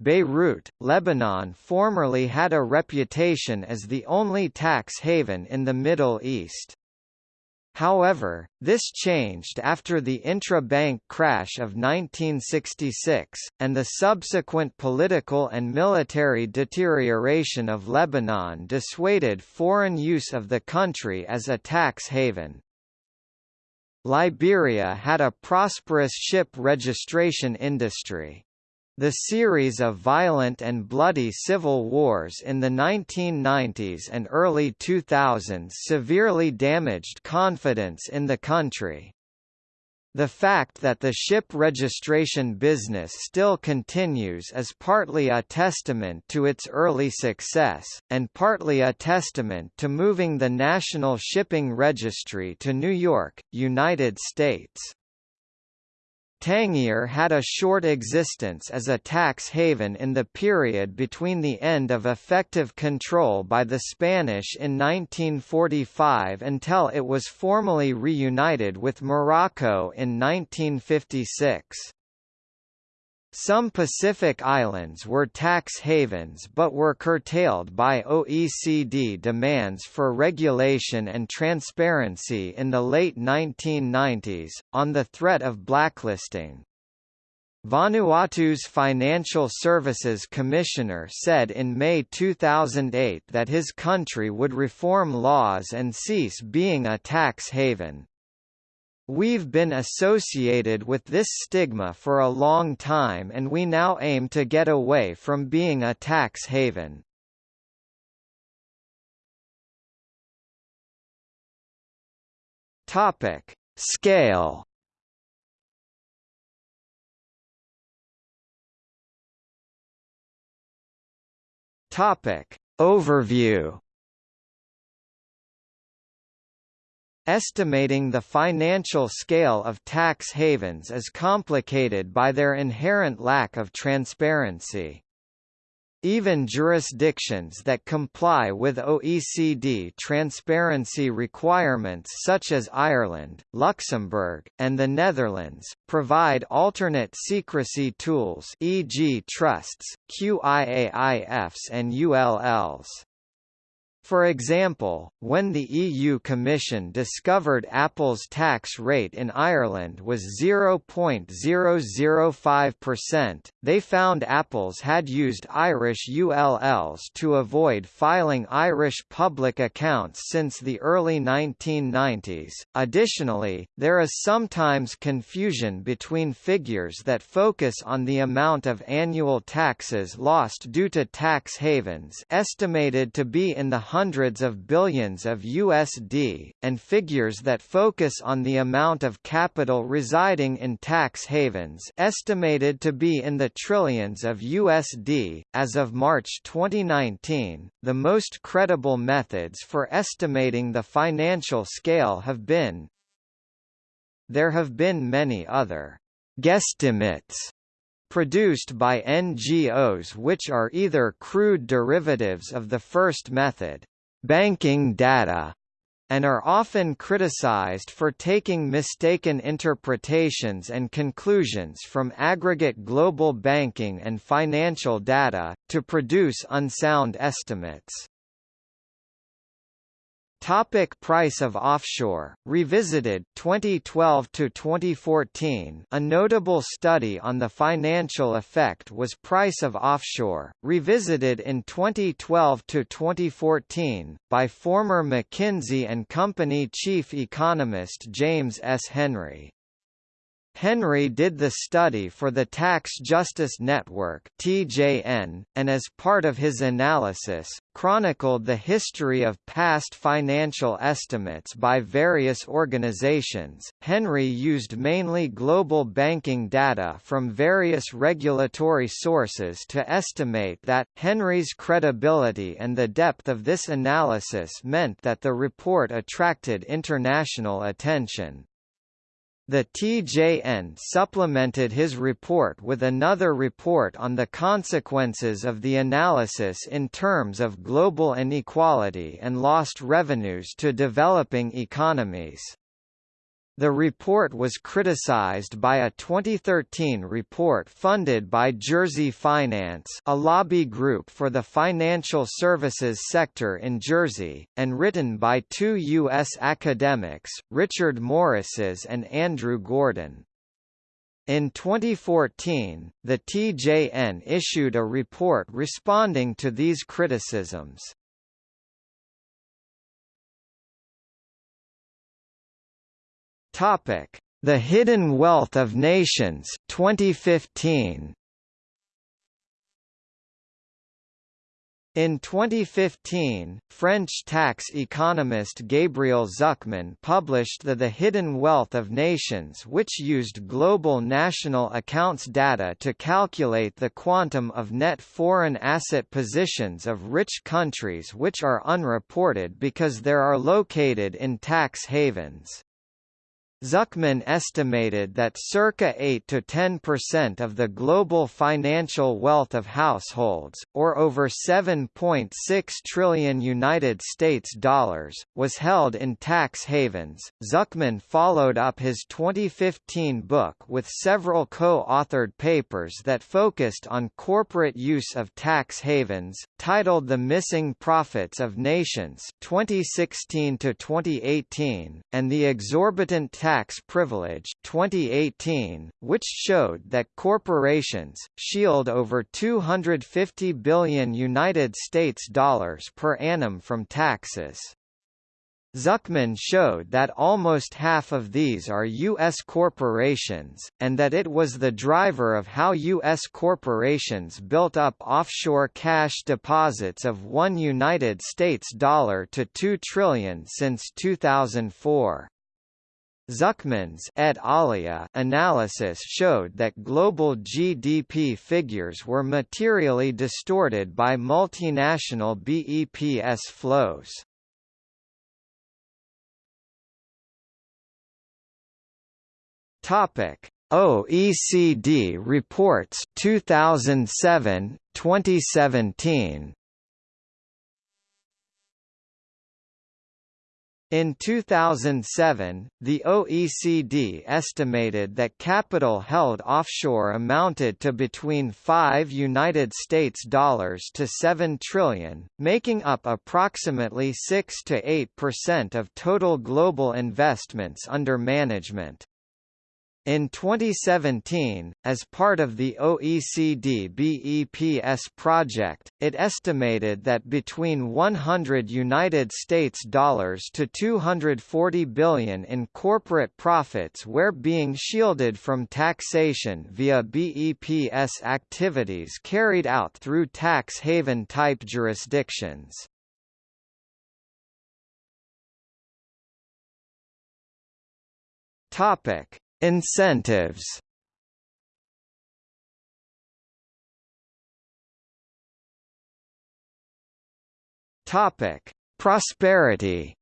Beirut, Lebanon formerly had a reputation as the only tax haven in the Middle East. However, this changed after the intra-bank crash of 1966, and the subsequent political and military deterioration of Lebanon dissuaded foreign use of the country as a tax haven. Liberia had a prosperous ship registration industry. The series of violent and bloody civil wars in the 1990s and early 2000s severely damaged confidence in the country. The fact that the ship registration business still continues is partly a testament to its early success, and partly a testament to moving the National Shipping Registry to New York, United States. Tangier had a short existence as a tax haven in the period between the end of effective control by the Spanish in 1945 until it was formally reunited with Morocco in 1956. Some Pacific islands were tax havens but were curtailed by OECD demands for regulation and transparency in the late 1990s, on the threat of blacklisting. Vanuatu's Financial Services Commissioner said in May 2008 that his country would reform laws and cease being a tax haven. We've been associated with this stigma for a long time and we now aim to get away from being a tax haven. Topic: Scale Topic. Overview Estimating the financial scale of tax havens is complicated by their inherent lack of transparency. Even jurisdictions that comply with OECD transparency requirements such as Ireland, Luxembourg, and the Netherlands, provide alternate secrecy tools e.g. trusts, QIAIFs and ULLs. For example, when the EU Commission discovered Apple's tax rate in Ireland was 0.005%, they found Apple's had used Irish ULLs to avoid filing Irish public accounts since the early 1990s. Additionally, there is sometimes confusion between figures that focus on the amount of annual taxes lost due to tax havens estimated to be in the hundreds of billions of USD, and figures that focus on the amount of capital residing in tax havens estimated to be in the trillions of USD. As of March 2019, the most credible methods for estimating the financial scale have been There have been many other guesstimates produced by NGOs which are either crude derivatives of the first method, banking data, and are often criticized for taking mistaken interpretations and conclusions from aggregate global banking and financial data, to produce unsound estimates. Topic price of offshore. Revisited 2012 to 2014 A notable study on the financial effect was price of offshore. Revisited in 2012 to 2014 by former McKinsey and Company chief economist James S. Henry Henry did the study for the Tax Justice Network (TJN), and as part of his analysis, chronicled the history of past financial estimates by various organizations. Henry used mainly global banking data from various regulatory sources to estimate that Henry's credibility and the depth of this analysis meant that the report attracted international attention. The TJN supplemented his report with another report on the consequences of the analysis in terms of global inequality and lost revenues to developing economies. The report was criticized by a 2013 report funded by Jersey Finance a lobby group for the financial services sector in Jersey, and written by two U.S. academics, Richard Morrises and Andrew Gordon. In 2014, the TJN issued a report responding to these criticisms. Topic: The Hidden Wealth of Nations 2015. In 2015, French tax economist Gabriel Zucman published the The Hidden Wealth of Nations which used global national accounts data to calculate the quantum of net foreign asset positions of rich countries which are unreported because they are located in tax havens. Zucman estimated that circa 8 to 10% of the global financial wealth of households, or over 7.6 trillion United States dollars, was held in tax havens. Zucman followed up his 2015 book with several co-authored papers that focused on corporate use of tax havens, titled The Missing Profits of Nations 2016 to 2018, and the exorbitant tax Tax Privilege 2018, which showed that corporations shield over 250 billion United States dollars per annum from taxes. Zucman showed that almost half of these are U.S. corporations, and that it was the driver of how U.S. corporations built up offshore cash deposits of one United States dollar to 2 trillion since 2004. Zucman's et alia analysis showed that global GDP figures were materially distorted by multinational BEPS flows. Topic: OECD reports 2007 2017 In 2007, the OECD estimated that capital held offshore amounted to between 5 United States dollars to 7 trillion, making up approximately 6 to 8% of total global investments under management. In 2017, as part of the OECD BEPS project, it estimated that between 100 United States dollars to 240 billion in corporate profits were being shielded from taxation via BEPS activities carried out through tax haven type jurisdictions. Topic Incentives Topic: Prosperity.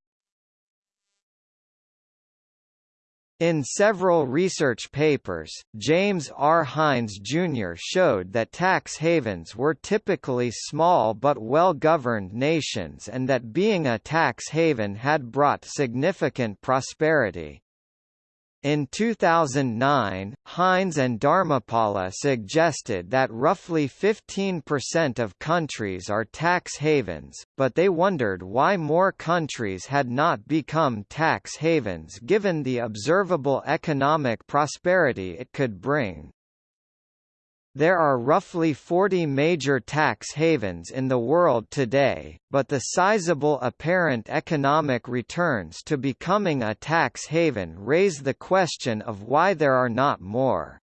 In several research papers, James R. Hines Jr. showed that tax havens were typically small but well-governed nations and that being a tax haven had brought significant prosperity. In 2009, Hines and Dharmapala suggested that roughly 15% of countries are tax havens, but they wondered why more countries had not become tax havens given the observable economic prosperity it could bring. There are roughly 40 major tax havens in the world today, but the sizable apparent economic returns to becoming a tax haven raise the question of why there are not more.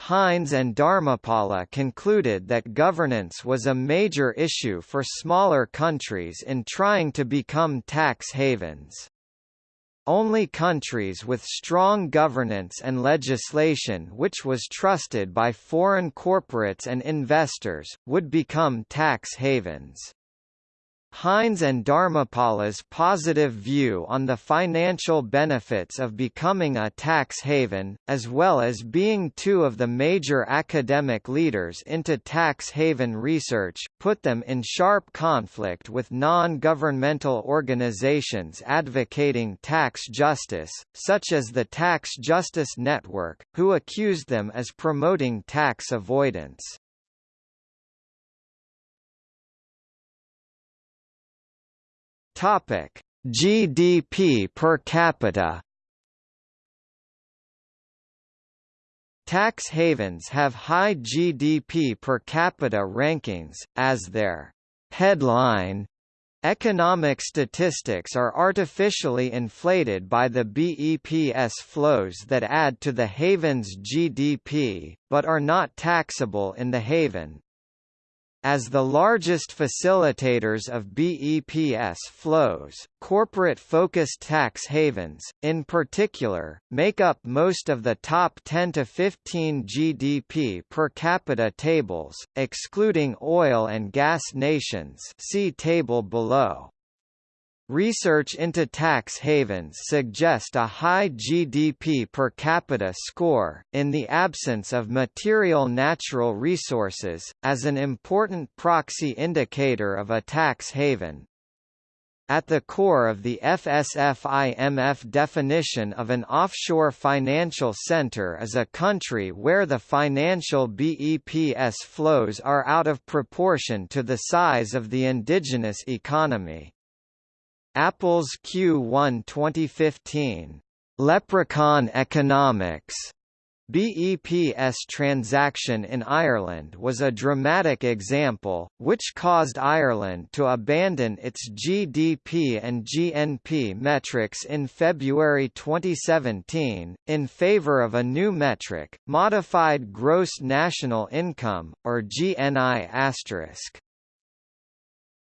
Hines and Dharmapala concluded that governance was a major issue for smaller countries in trying to become tax havens. Only countries with strong governance and legislation which was trusted by foreign corporates and investors, would become tax havens. Hines and Dharmapala's positive view on the financial benefits of becoming a tax haven, as well as being two of the major academic leaders into tax haven research, put them in sharp conflict with non-governmental organizations advocating tax justice, such as the Tax Justice Network, who accused them as promoting tax avoidance. Topic: GDP per capita. Tax havens have high GDP per capita rankings, as their headline Economic statistics are artificially inflated by the BEPS flows that add to the haven's GDP, but are not taxable in the haven. As the largest facilitators of BEPS flows, corporate-focused tax havens, in particular, make up most of the top 10 to 15 GDP per capita tables, excluding oil and gas nations see table below. Research into tax havens suggest a high GDP per capita score, in the absence of material natural resources, as an important proxy indicator of a tax haven. At the core of the FSF-IMF definition of an offshore financial center is a country where the financial BEPS flows are out of proportion to the size of the indigenous economy. Apple's Q1 2015, "'Leprechaun Economics' BEPS transaction in Ireland was a dramatic example, which caused Ireland to abandon its GDP and GNP metrics in February 2017, in favour of a new metric, Modified Gross National Income, or GNI*.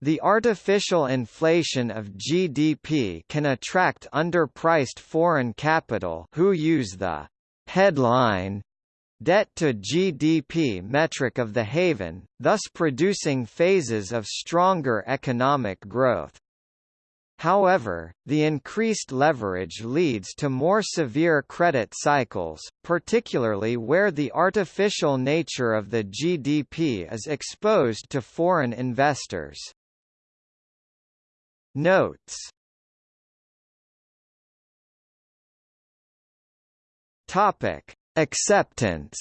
The artificial inflation of GDP can attract underpriced foreign capital who use the headline debt to GDP metric of the haven, thus producing phases of stronger economic growth. However, the increased leverage leads to more severe credit cycles, particularly where the artificial nature of the GDP is exposed to foreign investors. Notes. Topic: Acceptance.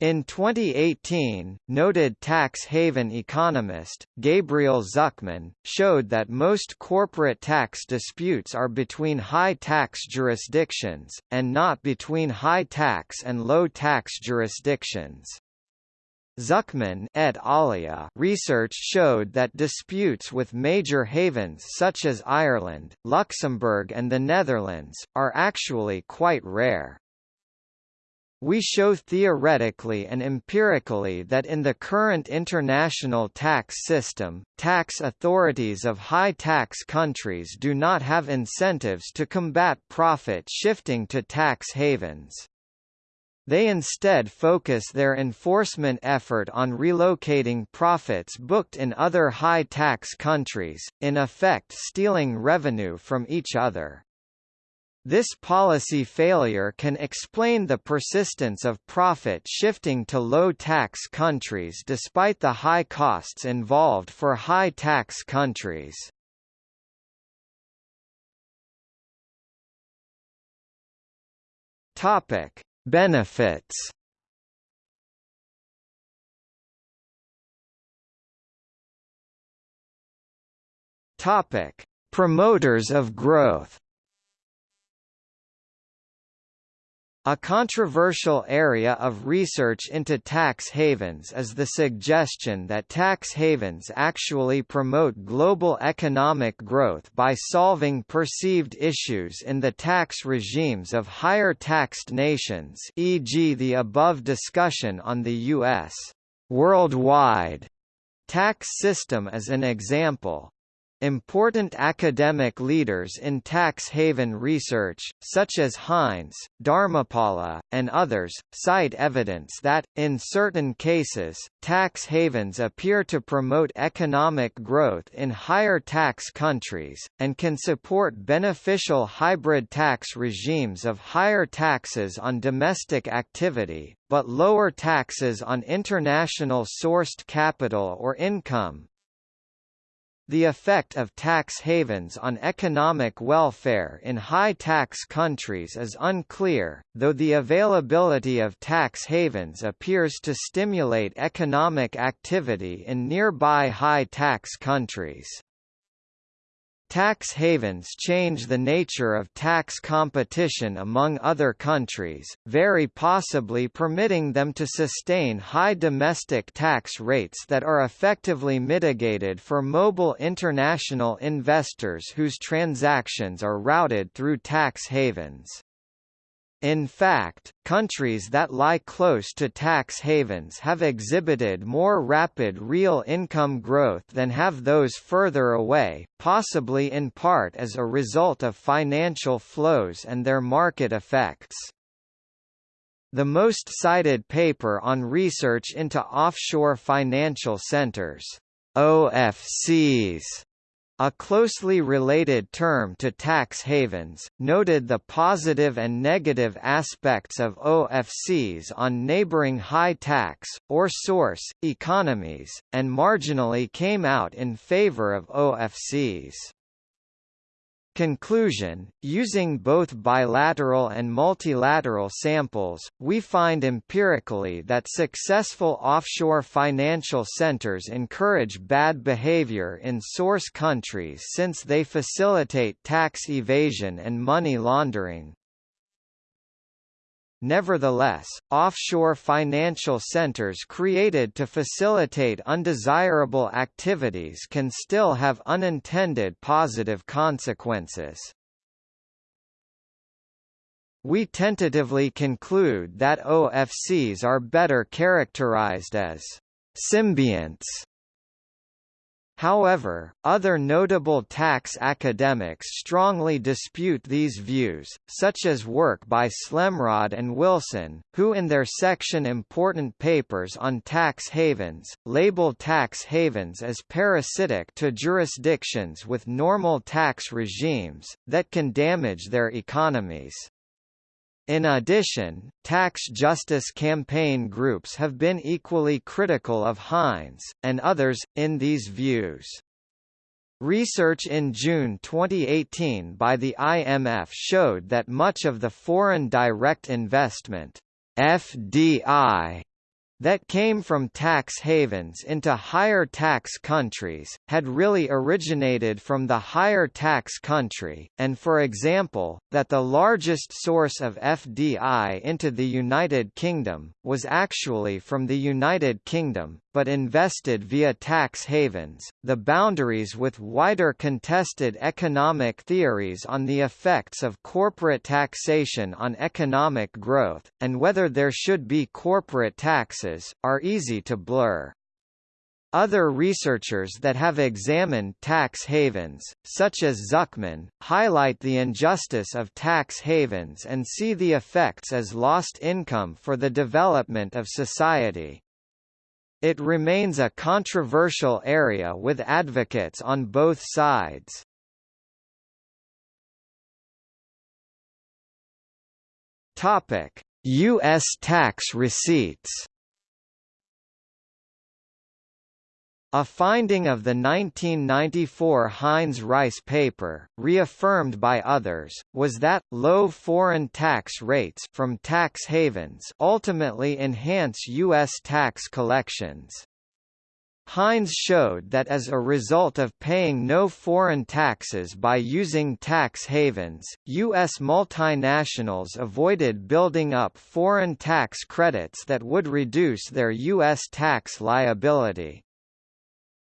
In 2018, noted tax haven economist, Gabriel Zucman, showed that most corporate tax disputes are between high-tax jurisdictions, and not between high-tax and low-tax jurisdictions. Zucman et alia research showed that disputes with major havens such as Ireland, Luxembourg and the Netherlands, are actually quite rare. We show theoretically and empirically that in the current international tax system, tax authorities of high-tax countries do not have incentives to combat profit shifting to tax havens. They instead focus their enforcement effort on relocating profits booked in other high-tax countries, in effect stealing revenue from each other. This policy failure can explain the persistence of profit shifting to low-tax countries despite the high costs involved for high-tax countries. Topic: Benefits. Topic: Promoters of growth. A controversial area of research into tax havens is the suggestion that tax havens actually promote global economic growth by solving perceived issues in the tax regimes of higher taxed nations e.g. the above discussion on the U.S. worldwide tax system is an example. Important academic leaders in tax haven research, such as Hines, Dharmapala, and others, cite evidence that, in certain cases, tax havens appear to promote economic growth in higher tax countries, and can support beneficial hybrid tax regimes of higher taxes on domestic activity, but lower taxes on international sourced capital or income, the effect of tax havens on economic welfare in high-tax countries is unclear, though the availability of tax havens appears to stimulate economic activity in nearby high-tax countries. Tax havens change the nature of tax competition among other countries, very possibly permitting them to sustain high domestic tax rates that are effectively mitigated for mobile international investors whose transactions are routed through tax havens. In fact, countries that lie close to tax havens have exhibited more rapid real income growth than have those further away, possibly in part as a result of financial flows and their market effects. The most cited paper on research into offshore financial centers OFCs a closely related term to tax havens, noted the positive and negative aspects of OFCs on neighboring high-tax, or source, economies, and marginally came out in favor of OFCs. Conclusion, using both bilateral and multilateral samples, we find empirically that successful offshore financial centers encourage bad behavior in source countries since they facilitate tax evasion and money laundering. Nevertheless, offshore financial centers created to facilitate undesirable activities can still have unintended positive consequences. We tentatively conclude that OFCs are better characterized as symbionts However, other notable tax academics strongly dispute these views, such as work by Slemrod and Wilson, who in their section Important Papers on Tax Havens, label tax havens as parasitic to jurisdictions with normal tax regimes, that can damage their economies. In addition, tax justice campaign groups have been equally critical of Hines, and others, in these views. Research in June 2018 by the IMF showed that much of the foreign direct investment FDI that came from tax havens into higher tax countries, had really originated from the higher tax country, and for example, that the largest source of FDI into the United Kingdom, was actually from the United Kingdom, but invested via tax havens. The boundaries with wider contested economic theories on the effects of corporate taxation on economic growth, and whether there should be corporate taxes, are easy to blur. Other researchers that have examined tax havens, such as Zucman, highlight the injustice of tax havens and see the effects as lost income for the development of society. It remains a controversial area with advocates on both sides. US tax receipts A finding of the 1994 Hines-Rice paper, reaffirmed by others, was that, low foreign tax rates from tax havens ultimately enhance U.S. tax collections. Hines showed that as a result of paying no foreign taxes by using tax havens, U.S. multinationals avoided building up foreign tax credits that would reduce their U.S. tax liability.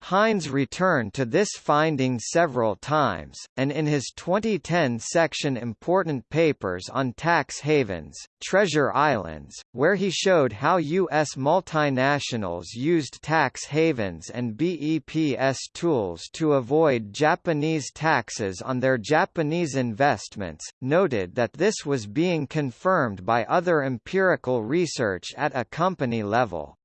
Hines returned to this finding several times, and in his 2010 section Important Papers on Tax Havens, Treasure Islands, where he showed how U.S. multinationals used tax havens and BEPS tools to avoid Japanese taxes on their Japanese investments, noted that this was being confirmed by other empirical research at a company level.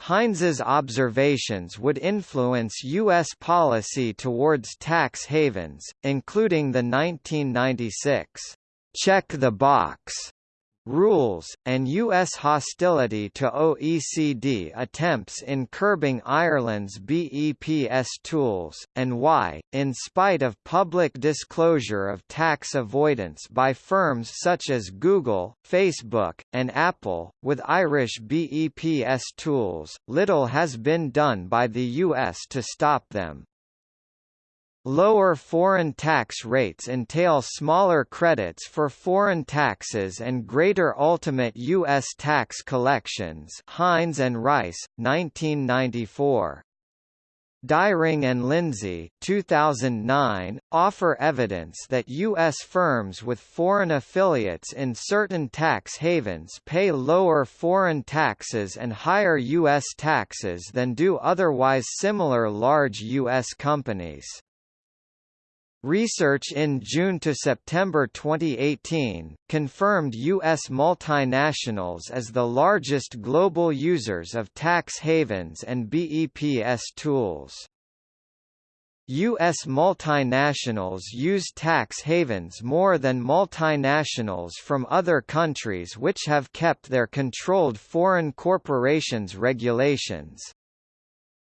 Hines's observations would influence U.S. policy towards tax havens, including the 1996 «check the box» rules, and U.S. hostility to OECD attempts in curbing Ireland's BEPS tools, and why, in spite of public disclosure of tax avoidance by firms such as Google, Facebook, and Apple, with Irish BEPS tools, little has been done by the U.S. to stop them. Lower foreign tax rates entail smaller credits for foreign taxes and greater ultimate U.S. tax collections Hines and Rice, 1994. Dyreng and Lindsay 2009, offer evidence that U.S. firms with foreign affiliates in certain tax havens pay lower foreign taxes and higher U.S. taxes than do otherwise similar large U.S. companies. Research in June to September 2018, confirmed U.S. multinationals as the largest global users of tax havens and BEPS tools. U.S. multinationals use tax havens more than multinationals from other countries which have kept their controlled foreign corporations regulations.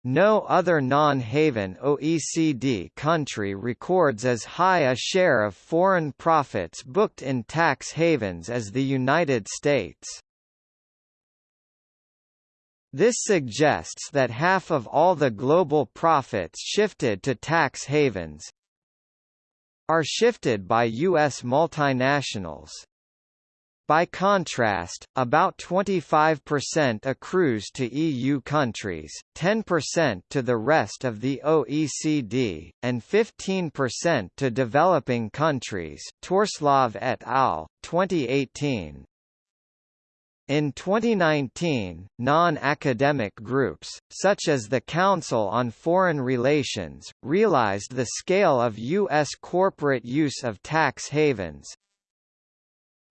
No other non-haven OECD country records as high a share of foreign profits booked in tax havens as the United States. This suggests that half of all the global profits shifted to tax havens are shifted by U.S. multinationals. By contrast, about 25% accrues to EU countries, 10% to the rest of the OECD, and 15% to developing countries Torslov et al., 2018. In 2019, non-academic groups, such as the Council on Foreign Relations, realized the scale of U.S. corporate use of tax havens.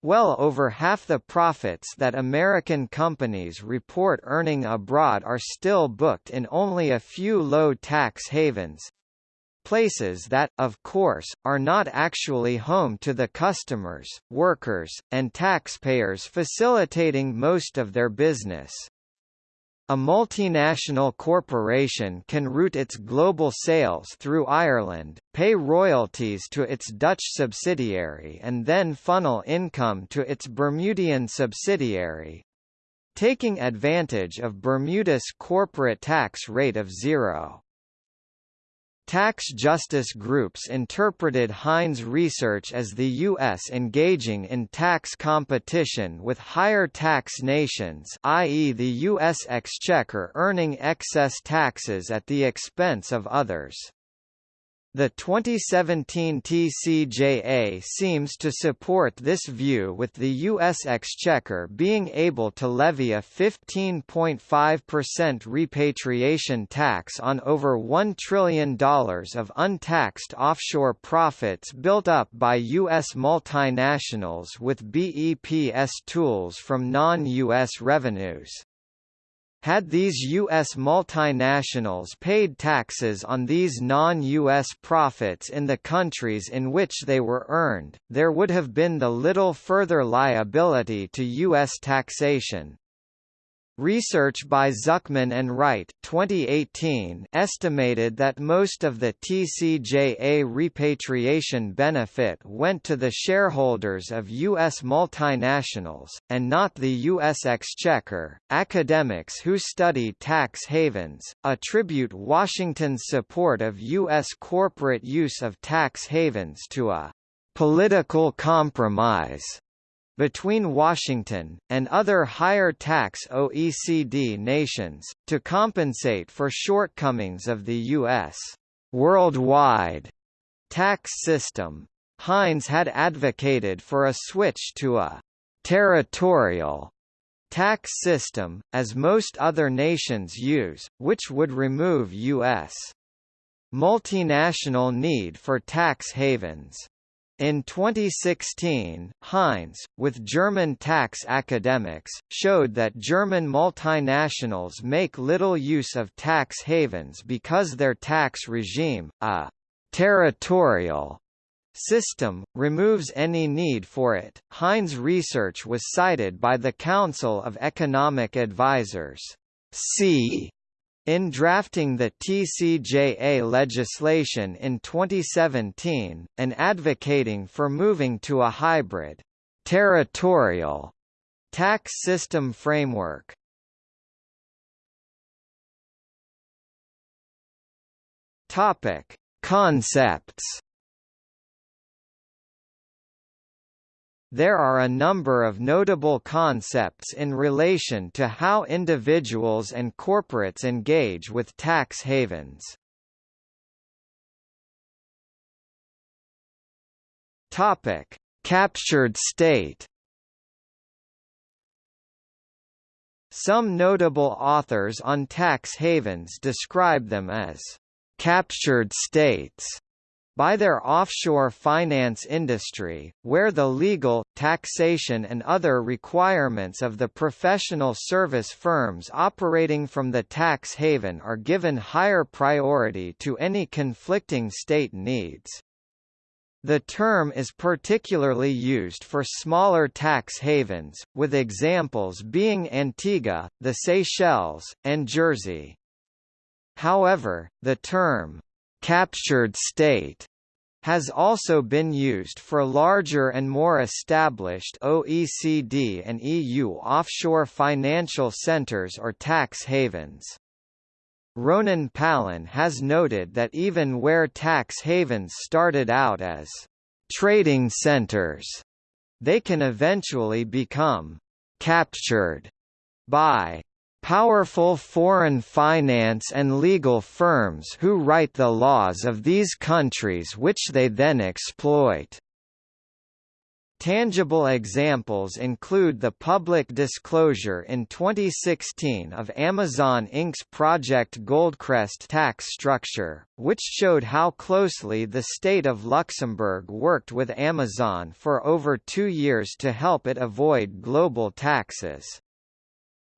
Well over half the profits that American companies report earning abroad are still booked in only a few low-tax havens, places that, of course, are not actually home to the customers, workers, and taxpayers facilitating most of their business. A multinational corporation can route its global sales through Ireland, pay royalties to its Dutch subsidiary and then funnel income to its Bermudian subsidiary, taking advantage of Bermuda's corporate tax rate of zero. Tax justice groups interpreted Hines research as the U.S. engaging in tax competition with higher tax nations i.e. the U.S. exchequer earning excess taxes at the expense of others. The 2017 TCJA seems to support this view with the U.S. Exchequer being able to levy a 15.5% repatriation tax on over $1 trillion of untaxed offshore profits built up by U.S. multinationals with BEPS tools from non-U.S. revenues. Had these U.S. multinationals paid taxes on these non-U.S. profits in the countries in which they were earned, there would have been the little further liability to U.S. taxation. Research by Zucman and Wright 2018 estimated that most of the TCJA repatriation benefit went to the shareholders of U.S. multinationals, and not the U.S. Exchequer. Academics who study tax havens attribute Washington's support of U.S. corporate use of tax havens to a political compromise between Washington, and other higher-tax OECD nations, to compensate for shortcomings of the U.S. worldwide tax system. Hines had advocated for a switch to a territorial tax system, as most other nations use, which would remove U.S. multinational need for tax havens. In 2016, Hines, with German tax academics, showed that German multinationals make little use of tax havens because their tax regime, a territorial system, removes any need for it. Hines' research was cited by the Council of Economic Advisers. C in drafting the TCJA legislation in 2017, and advocating for moving to a hybrid, territorial tax system framework. Topic: Concepts There are a number of notable concepts in relation to how individuals and corporates engage with tax havens. Topic: Captured state. Some notable authors on tax havens describe them as captured states by their offshore finance industry, where the legal, taxation and other requirements of the professional service firms operating from the tax haven are given higher priority to any conflicting state needs. The term is particularly used for smaller tax havens, with examples being Antigua, the Seychelles, and Jersey. However, the term, captured state has also been used for larger and more established OECD and EU offshore financial centres or tax havens. Ronen Palan has noted that even where tax havens started out as trading centres, they can eventually become captured by powerful foreign finance and legal firms who write the laws of these countries which they then exploit. Tangible examples include the public disclosure in 2016 of Amazon Inc.'s Project Goldcrest tax structure, which showed how closely the state of Luxembourg worked with Amazon for over two years to help it avoid global taxes.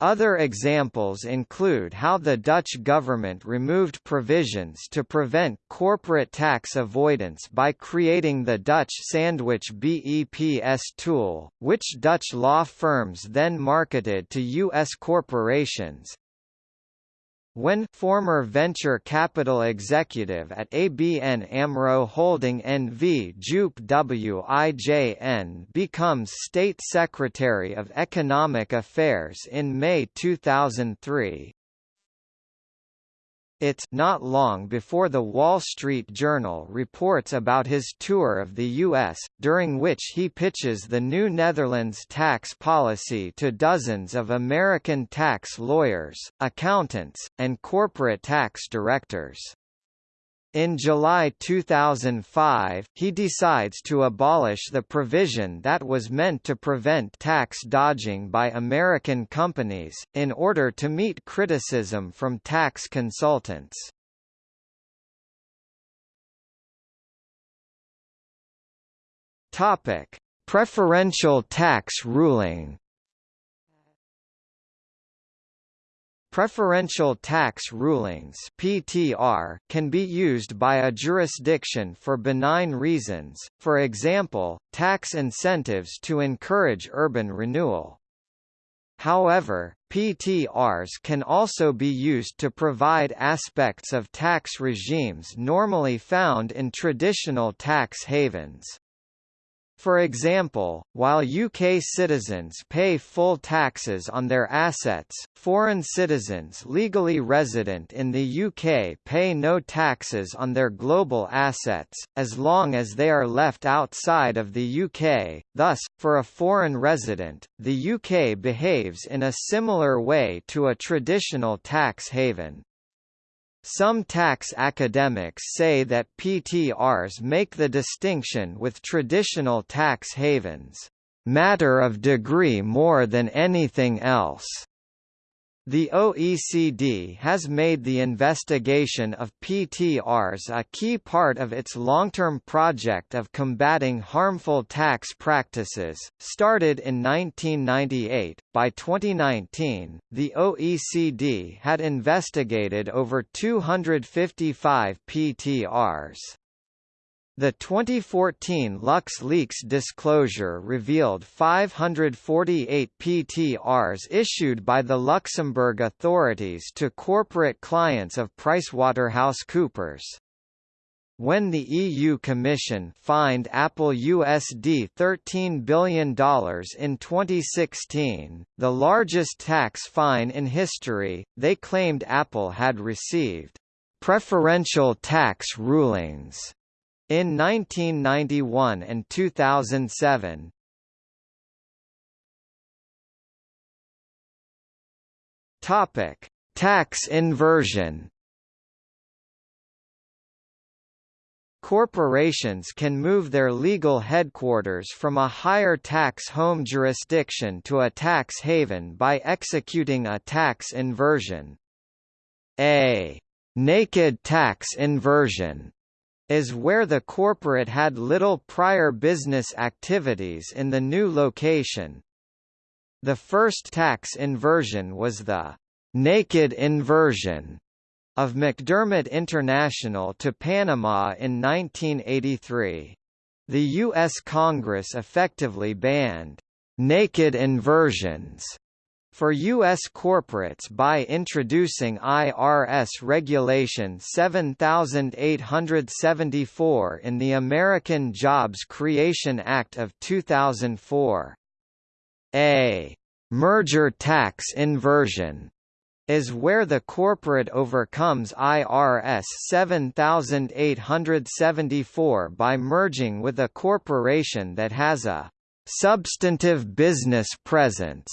Other examples include how the Dutch government removed provisions to prevent corporate tax avoidance by creating the Dutch sandwich BEPS tool, which Dutch law firms then marketed to U.S. corporations, when former venture capital executive at ABN AMRO Holding NV Joop WIJN becomes State Secretary of Economic Affairs in May 2003, it's not long before the Wall Street Journal reports about his tour of the U.S., during which he pitches the new Netherlands tax policy to dozens of American tax lawyers, accountants, and corporate tax directors. In July 2005, he decides to abolish the provision that was meant to prevent tax dodging by American companies, in order to meet criticism from tax consultants. Preferential tax ruling Preferential tax rulings (PTR) can be used by a jurisdiction for benign reasons, for example, tax incentives to encourage urban renewal. However, PTRs can also be used to provide aspects of tax regimes normally found in traditional tax havens. For example, while UK citizens pay full taxes on their assets, foreign citizens legally resident in the UK pay no taxes on their global assets, as long as they are left outside of the UK. Thus, for a foreign resident, the UK behaves in a similar way to a traditional tax haven. Some tax academics say that PTRs make the distinction with traditional tax havens, "...matter of degree more than anything else." The OECD has made the investigation of PTRs a key part of its long-term project of combating harmful tax practices, started in 1998. By 2019, the OECD had investigated over 255 PTRs. The 2014 LuxLeaks disclosure revealed 548 PTRs issued by the Luxembourg authorities to corporate clients of PricewaterhouseCoopers. When the EU Commission fined Apple USD $13 billion in 2016, the largest tax fine in history, they claimed Apple had received preferential tax rulings in 1991 and 2007. Topic: Tax inversion. Corporations can move their legal headquarters from a higher tax home jurisdiction to a tax haven by executing a tax inversion. A naked tax inversion is where the corporate had little prior business activities in the new location. The first tax inversion was the naked inversion of McDermott International to Panama in 1983. The U.S. Congress effectively banned naked inversions for U.S. corporates by introducing IRS Regulation 7874 in the American Jobs Creation Act of 2004. A merger tax inversion is where the corporate overcomes IRS 7874 by merging with a corporation that has a substantive business presence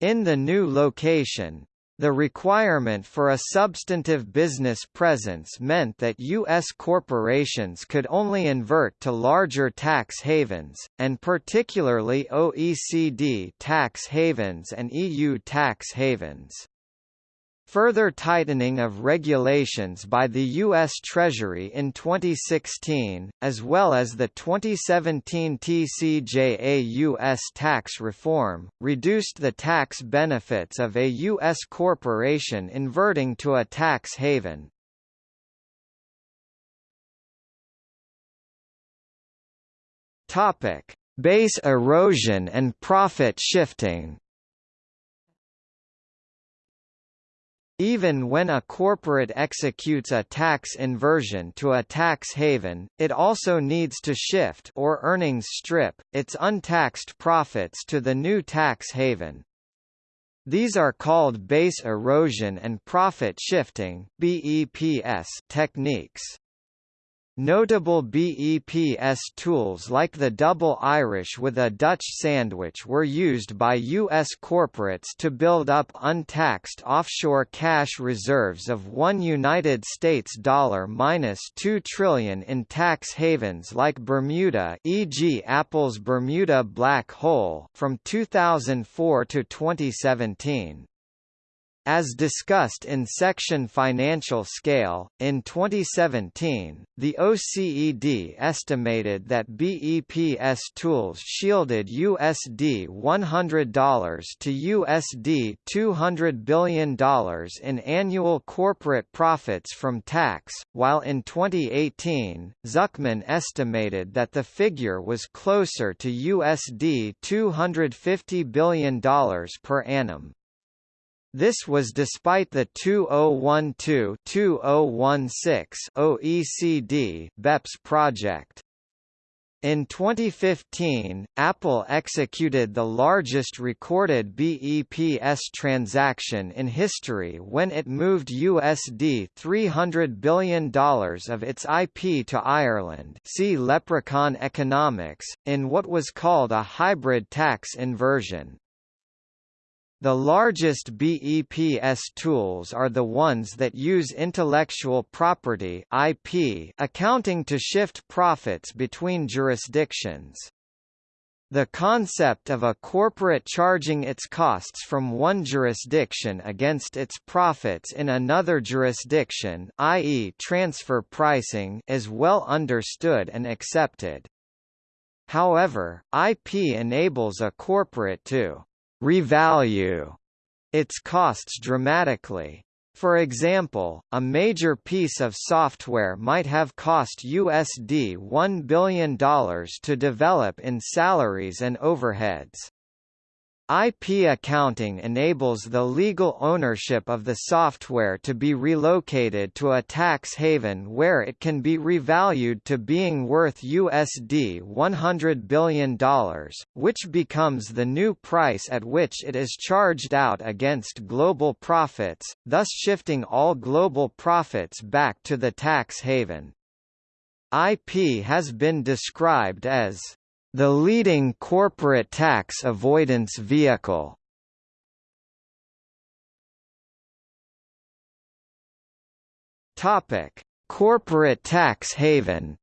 in the new location, The requirement for a substantive business presence meant that U.S. corporations could only invert to larger tax havens, and particularly OECD tax havens and EU tax havens. Further tightening of regulations by the U.S. Treasury in 2016, as well as the 2017 TCJA U.S. tax reform, reduced the tax benefits of a U.S. corporation inverting to a tax haven. Base erosion and profit shifting Even when a corporate executes a tax inversion to a tax haven, it also needs to shift or earnings strip its untaxed profits to the new tax haven. These are called base erosion and profit shifting (BEPS) techniques. Notable BEPS tools like the double Irish with a Dutch sandwich were used by U.S. corporates to build up untaxed offshore cash reserves of one United States dollar minus two trillion in tax havens like Bermuda, e.g., Apple's Bermuda Black Hole, from 2004 to 2017. As discussed in section Financial Scale, in 2017, the OECD estimated that BEPS tools shielded USD $100 to USD $200 billion in annual corporate profits from tax, while in 2018, Zucman estimated that the figure was closer to USD $250 billion per annum. This was despite the 2012-2016 OECD BEPS project. In 2015, Apple executed the largest recorded BEPS transaction in history when it moved USD $300 billion of its IP to Ireland see Leprechaun Economics, in what was called a hybrid tax inversion. The largest BEPS tools are the ones that use intellectual property IP accounting to shift profits between jurisdictions. The concept of a corporate charging its costs from one jurisdiction against its profits in another jurisdiction i.e. transfer pricing is well understood and accepted. However, IP enables a corporate to revalue its costs dramatically. For example, a major piece of software might have cost USD $1 billion to develop in salaries and overheads. IP accounting enables the legal ownership of the software to be relocated to a tax haven where it can be revalued to being worth USD $100 billion, which becomes the new price at which it is charged out against global profits, thus shifting all global profits back to the tax haven. IP has been described as the leading corporate tax avoidance vehicle. Topic: Corporate tax haven.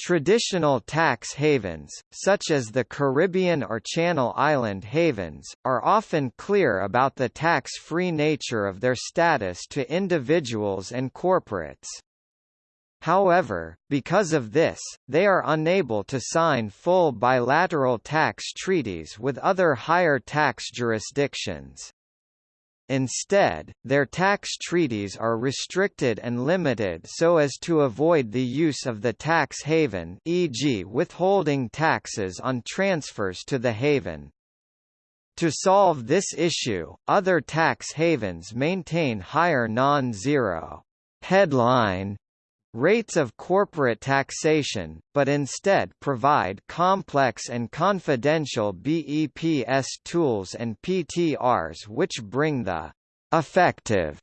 Traditional tax havens, such as the Caribbean or Channel Island havens, are often clear about the tax-free nature of their status to individuals and corporates. However, because of this, they are unable to sign full bilateral tax treaties with other higher tax jurisdictions. Instead, their tax treaties are restricted and limited so as to avoid the use of the tax haven e.g. withholding taxes on transfers to the haven. To solve this issue, other tax havens maintain higher non-zero headline rates of corporate taxation, but instead provide complex and confidential BEPS tools and PTRs which bring the effective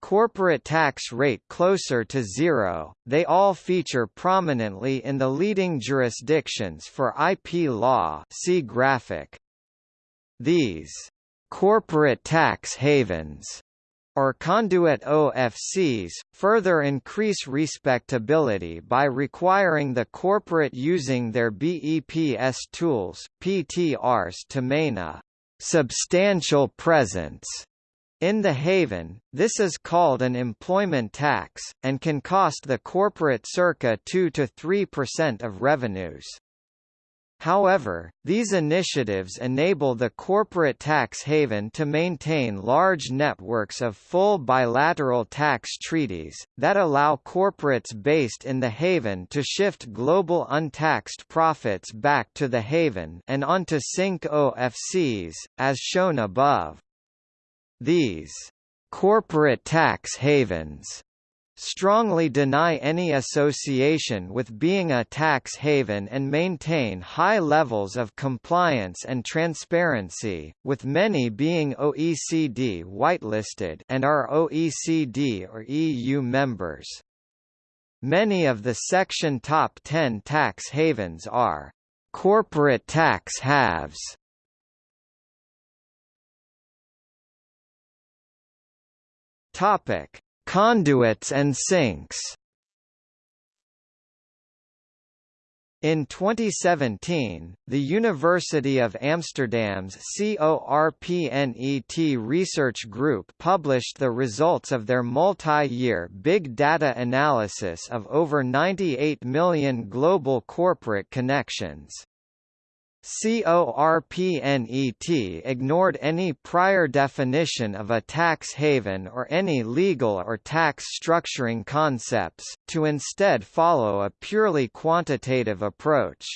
corporate tax rate closer to zero. They all feature prominently in the leading jurisdictions for IP law. See graphic. These corporate tax havens or conduit OFCs, further increase respectability by requiring the corporate using their BEPS tools PTRs to maintain a substantial presence in the haven, this is called an employment tax, and can cost the corporate circa 2–3% of revenues. However, these initiatives enable the corporate tax haven to maintain large networks of full bilateral tax treaties, that allow corporates based in the haven to shift global untaxed profits back to the haven and onto Sink OFCs, as shown above. These corporate tax havens strongly deny any association with being a tax haven and maintain high levels of compliance and transparency, with many being OECD whitelisted and are OECD or EU members. Many of the section top 10 tax havens are corporate tax haves. Topic Conduits and sinks In 2017, the University of Amsterdam's CORPNET research group published the results of their multi-year big data analysis of over 98 million global corporate connections. CORPNET ignored any prior definition of a tax haven or any legal or tax structuring concepts, to instead follow a purely quantitative approach.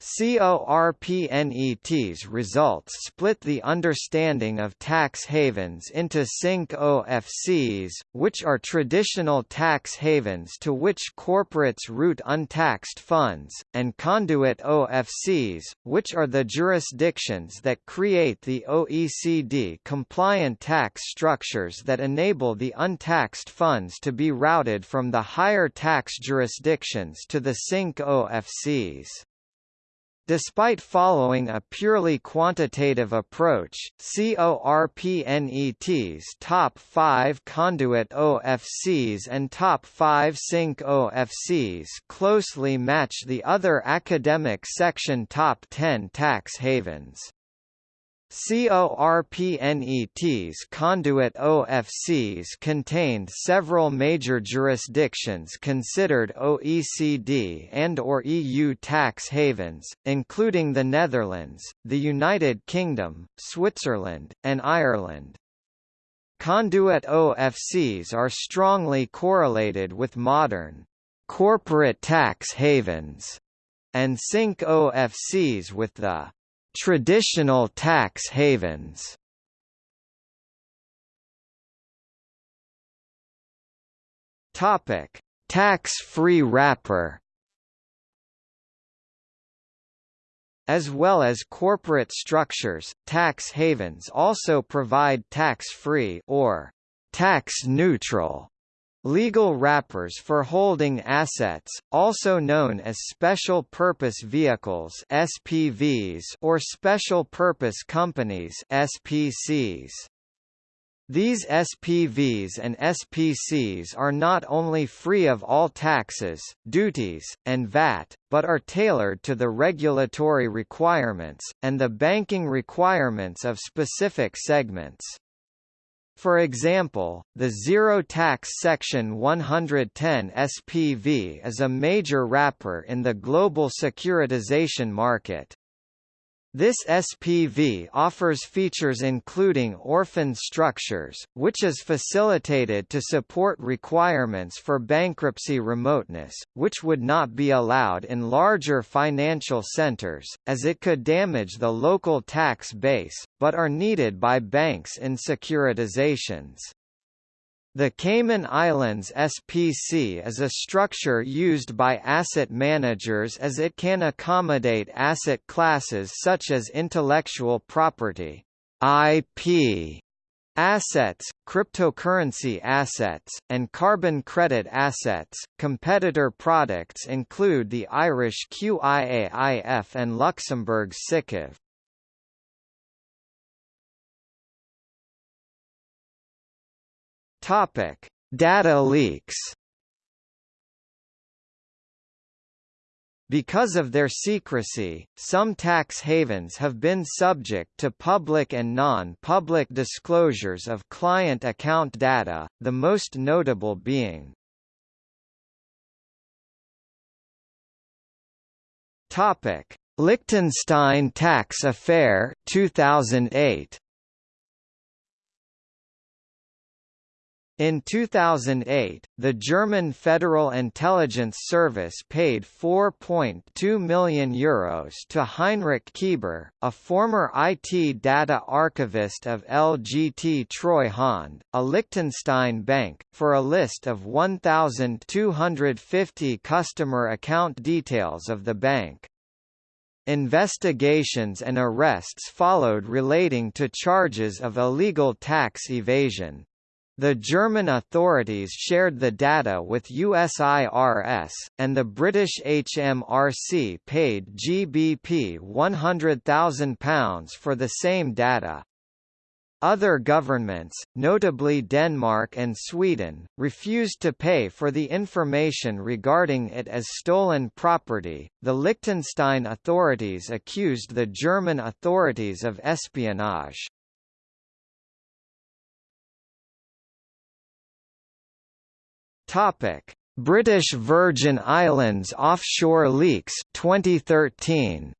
CORPNET's results split the understanding of tax havens into Sink OFCs, which are traditional tax havens to which corporates route untaxed funds, and conduit OFCs, which are the jurisdictions that create the OECD-compliant tax structures that enable the untaxed funds to be routed from the higher tax jurisdictions to the Sink OFCs. Despite following a purely quantitative approach, CORPNET's top 5 conduit OFCs and top 5 Sink OFCs closely match the other academic section top 10 tax havens. CORPNET's conduit OFCs contained several major jurisdictions considered OECD and or EU tax havens, including the Netherlands, the United Kingdom, Switzerland, and Ireland. Conduit OFCs are strongly correlated with modern corporate tax havens and Sink OFCs with the Traditional tax havens Topic: Tax-free wrapper. As well as corporate structures, tax havens also provide tax-free or tax-neutral Legal wrappers for holding assets, also known as Special Purpose Vehicles SPVs or Special Purpose Companies SPCs. These SPVs and SPCs are not only free of all taxes, duties, and VAT, but are tailored to the regulatory requirements, and the banking requirements of specific segments. For example, the Zero Tax Section 110 SPV is a major wrapper in the global securitization market. This SPV offers features including orphan structures, which is facilitated to support requirements for bankruptcy remoteness, which would not be allowed in larger financial centers, as it could damage the local tax base, but are needed by banks in securitizations. The Cayman Islands SPC is a structure used by asset managers as it can accommodate asset classes such as intellectual property IP assets, cryptocurrency assets, and carbon credit assets. Competitor products include the Irish QIAIF and Luxembourg's SICAV. Topic: Data leaks. Because of their secrecy, some tax havens have been subject to public and non-public disclosures of client account data, the most notable being Topic: Liechtenstein tax affair 2008. In 2008, the German Federal Intelligence Service paid €4.2 million Euros to Heinrich Kieber, a former IT data archivist of LGT Treuhand, a Liechtenstein bank, for a list of 1,250 customer account details of the bank. Investigations and arrests followed relating to charges of illegal tax evasion. The German authorities shared the data with USIRS, and the British HMRC paid GBP £100,000 for the same data. Other governments, notably Denmark and Sweden, refused to pay for the information regarding it as stolen property. The Liechtenstein authorities accused the German authorities of espionage. Topic: British Virgin Islands offshore leaks 2013.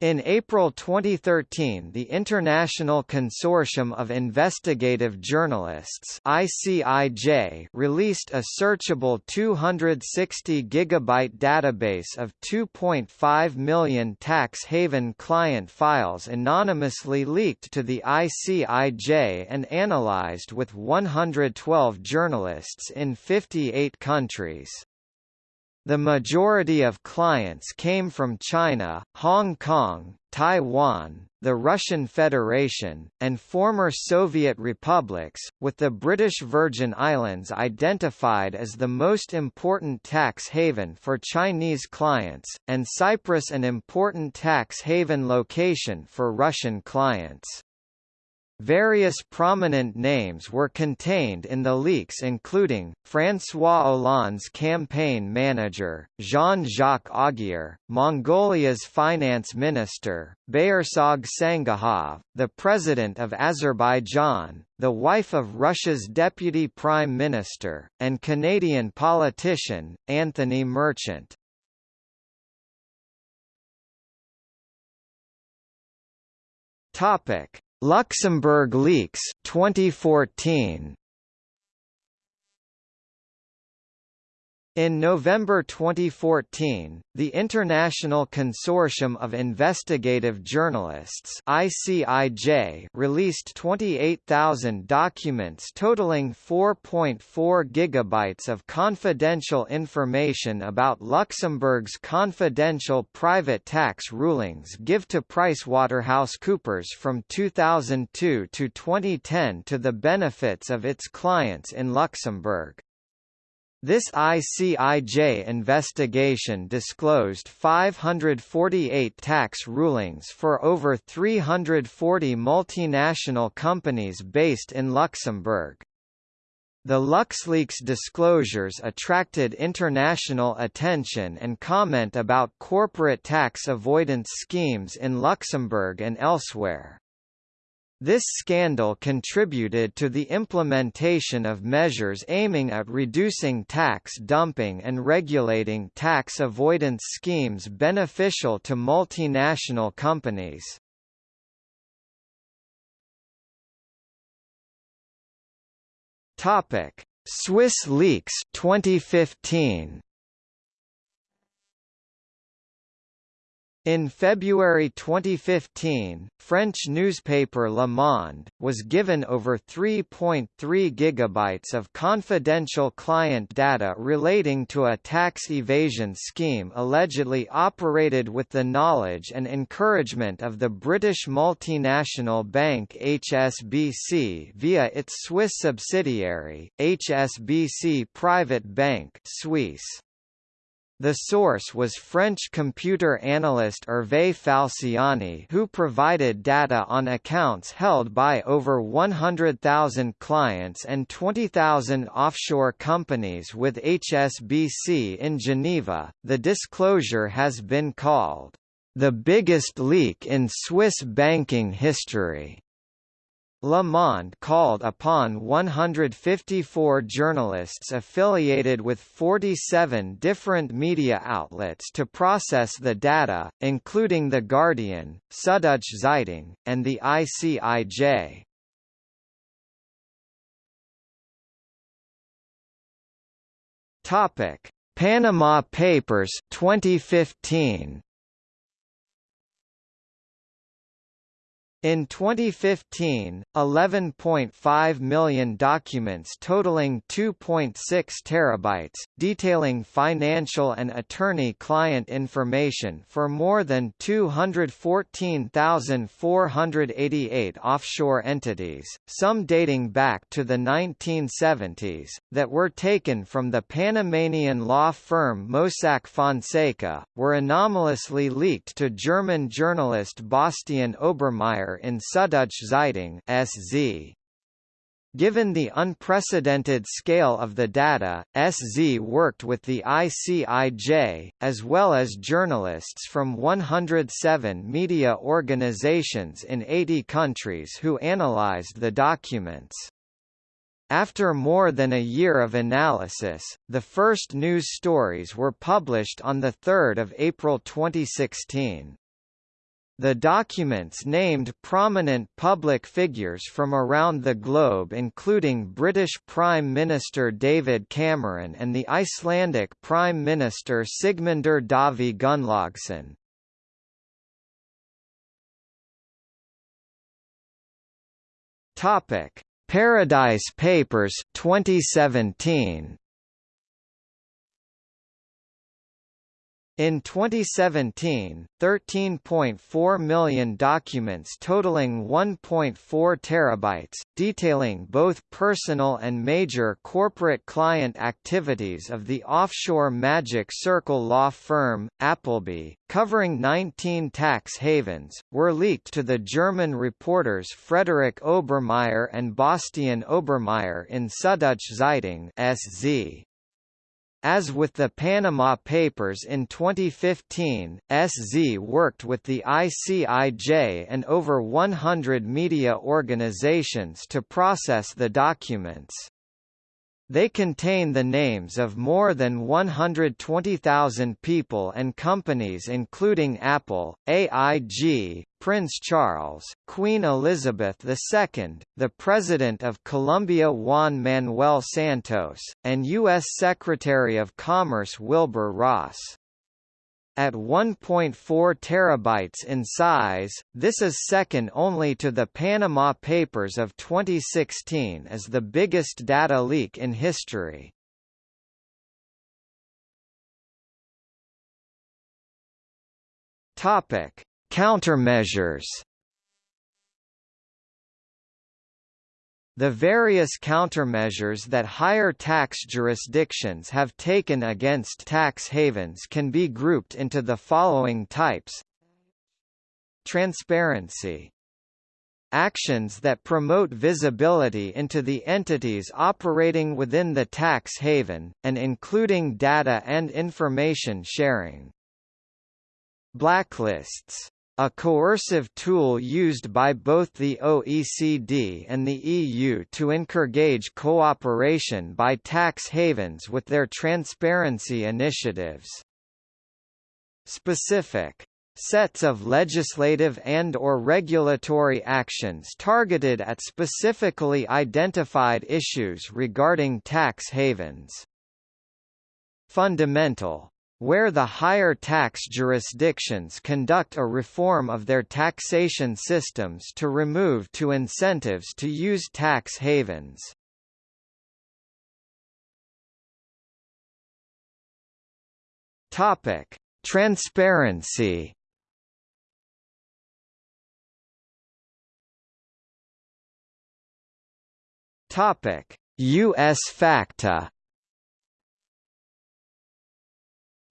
In April 2013 the International Consortium of Investigative Journalists ICIJ released a searchable 260 gigabyte database of 2.5 million tax haven client files anonymously leaked to the ICIJ and analyzed with 112 journalists in 58 countries. The majority of clients came from China, Hong Kong, Taiwan, the Russian Federation, and former Soviet republics, with the British Virgin Islands identified as the most important tax haven for Chinese clients, and Cyprus an important tax haven location for Russian clients. Various prominent names were contained in the leaks including, François Hollande's campaign manager, Jean-Jacques Augier, Mongolia's finance minister, Bayartsogt Sangajav, the president of Azerbaijan, the wife of Russia's deputy prime minister, and Canadian politician, Anthony Merchant. Topic Luxembourg Leaks 2014 In November 2014, the International Consortium of Investigative Journalists ICIJ released 28,000 documents totaling 4.4 gigabytes of confidential information about Luxembourg's confidential private tax rulings give to PricewaterhouseCoopers from 2002 to 2010 to the benefits of its clients in Luxembourg. This ICIJ investigation disclosed 548 tax rulings for over 340 multinational companies based in Luxembourg. The LuxLeaks disclosures attracted international attention and comment about corporate tax avoidance schemes in Luxembourg and elsewhere. This scandal contributed to the implementation of measures aiming at reducing tax dumping and regulating tax avoidance schemes beneficial to multinational companies. Topic: Swiss leaks 2015. In February 2015, French newspaper Le Monde, was given over 3.3 gigabytes of confidential client data relating to a tax evasion scheme allegedly operated with the knowledge and encouragement of the British multinational bank HSBC via its Swiss subsidiary, HSBC Private Bank Suisse. The source was French computer analyst Hervé Falciani who provided data on accounts held by over 100,000 clients and 20,000 offshore companies with HSBC in Geneva. The disclosure has been called the biggest leak in Swiss banking history. Le Monde called upon 154 journalists affiliated with 47 different media outlets to process the data, including The Guardian, Süddeutsche Zeitung, and the ICIJ. Topic: Panama Papers 2015. In 2015, 11.5 million documents totaling 2.6 terabytes, detailing financial and attorney-client information for more than 214,488 offshore entities, some dating back to the 1970s, that were taken from the Panamanian law firm Mossack Fonseca, were anomalously leaked to German journalist Bastian In Süddeutsche Zeitung SZ. Given the unprecedented scale of the data, SZ worked with the ICIJ, as well as journalists from 107 media organizations in 80 countries who analyzed the documents. After more than a year of analysis, the first news stories were published on 3 April 2016. The documents named prominent public figures from around the globe including British Prime Minister David Cameron and the Icelandic Prime Minister Sigmundur Davi Gunnlaugsson. Topic: Paradise Papers 2017 In 2017, 13.4 million documents totaling 1.4 terabytes, detailing both personal and major corporate client activities of the offshore Magic Circle law firm, Appleby, covering 19 tax havens, were leaked to the German reporters Frederik Obermaier and Bastian Obermayer in Süddeutsche Zeitung SZ. As with the Panama Papers in 2015, SZ worked with the ICIJ and over 100 media organizations to process the documents. They contain the names of more than 120,000 people and companies including Apple, AIG, Prince Charles, Queen Elizabeth II, the President of Colombia Juan Manuel Santos, and U.S. Secretary of Commerce Wilbur Ross. At 1.4 terabytes in size, this is second only to the Panama Papers of 2016 as the biggest data leak in history. Topic: Countermeasures. The various countermeasures that higher tax jurisdictions have taken against tax havens can be grouped into the following types. Transparency. Actions that promote visibility into the entities operating within the tax haven, and including data and information sharing. Blacklists a coercive tool used by both the OECD and the EU to encourage cooperation by tax havens with their transparency initiatives. Specific sets of legislative and or regulatory actions targeted at specifically identified issues regarding tax havens. Fundamental where the higher tax jurisdictions conduct a reform of their taxation systems to remove to incentives to use tax havens. Topic: Transparency. Topic: US FATCA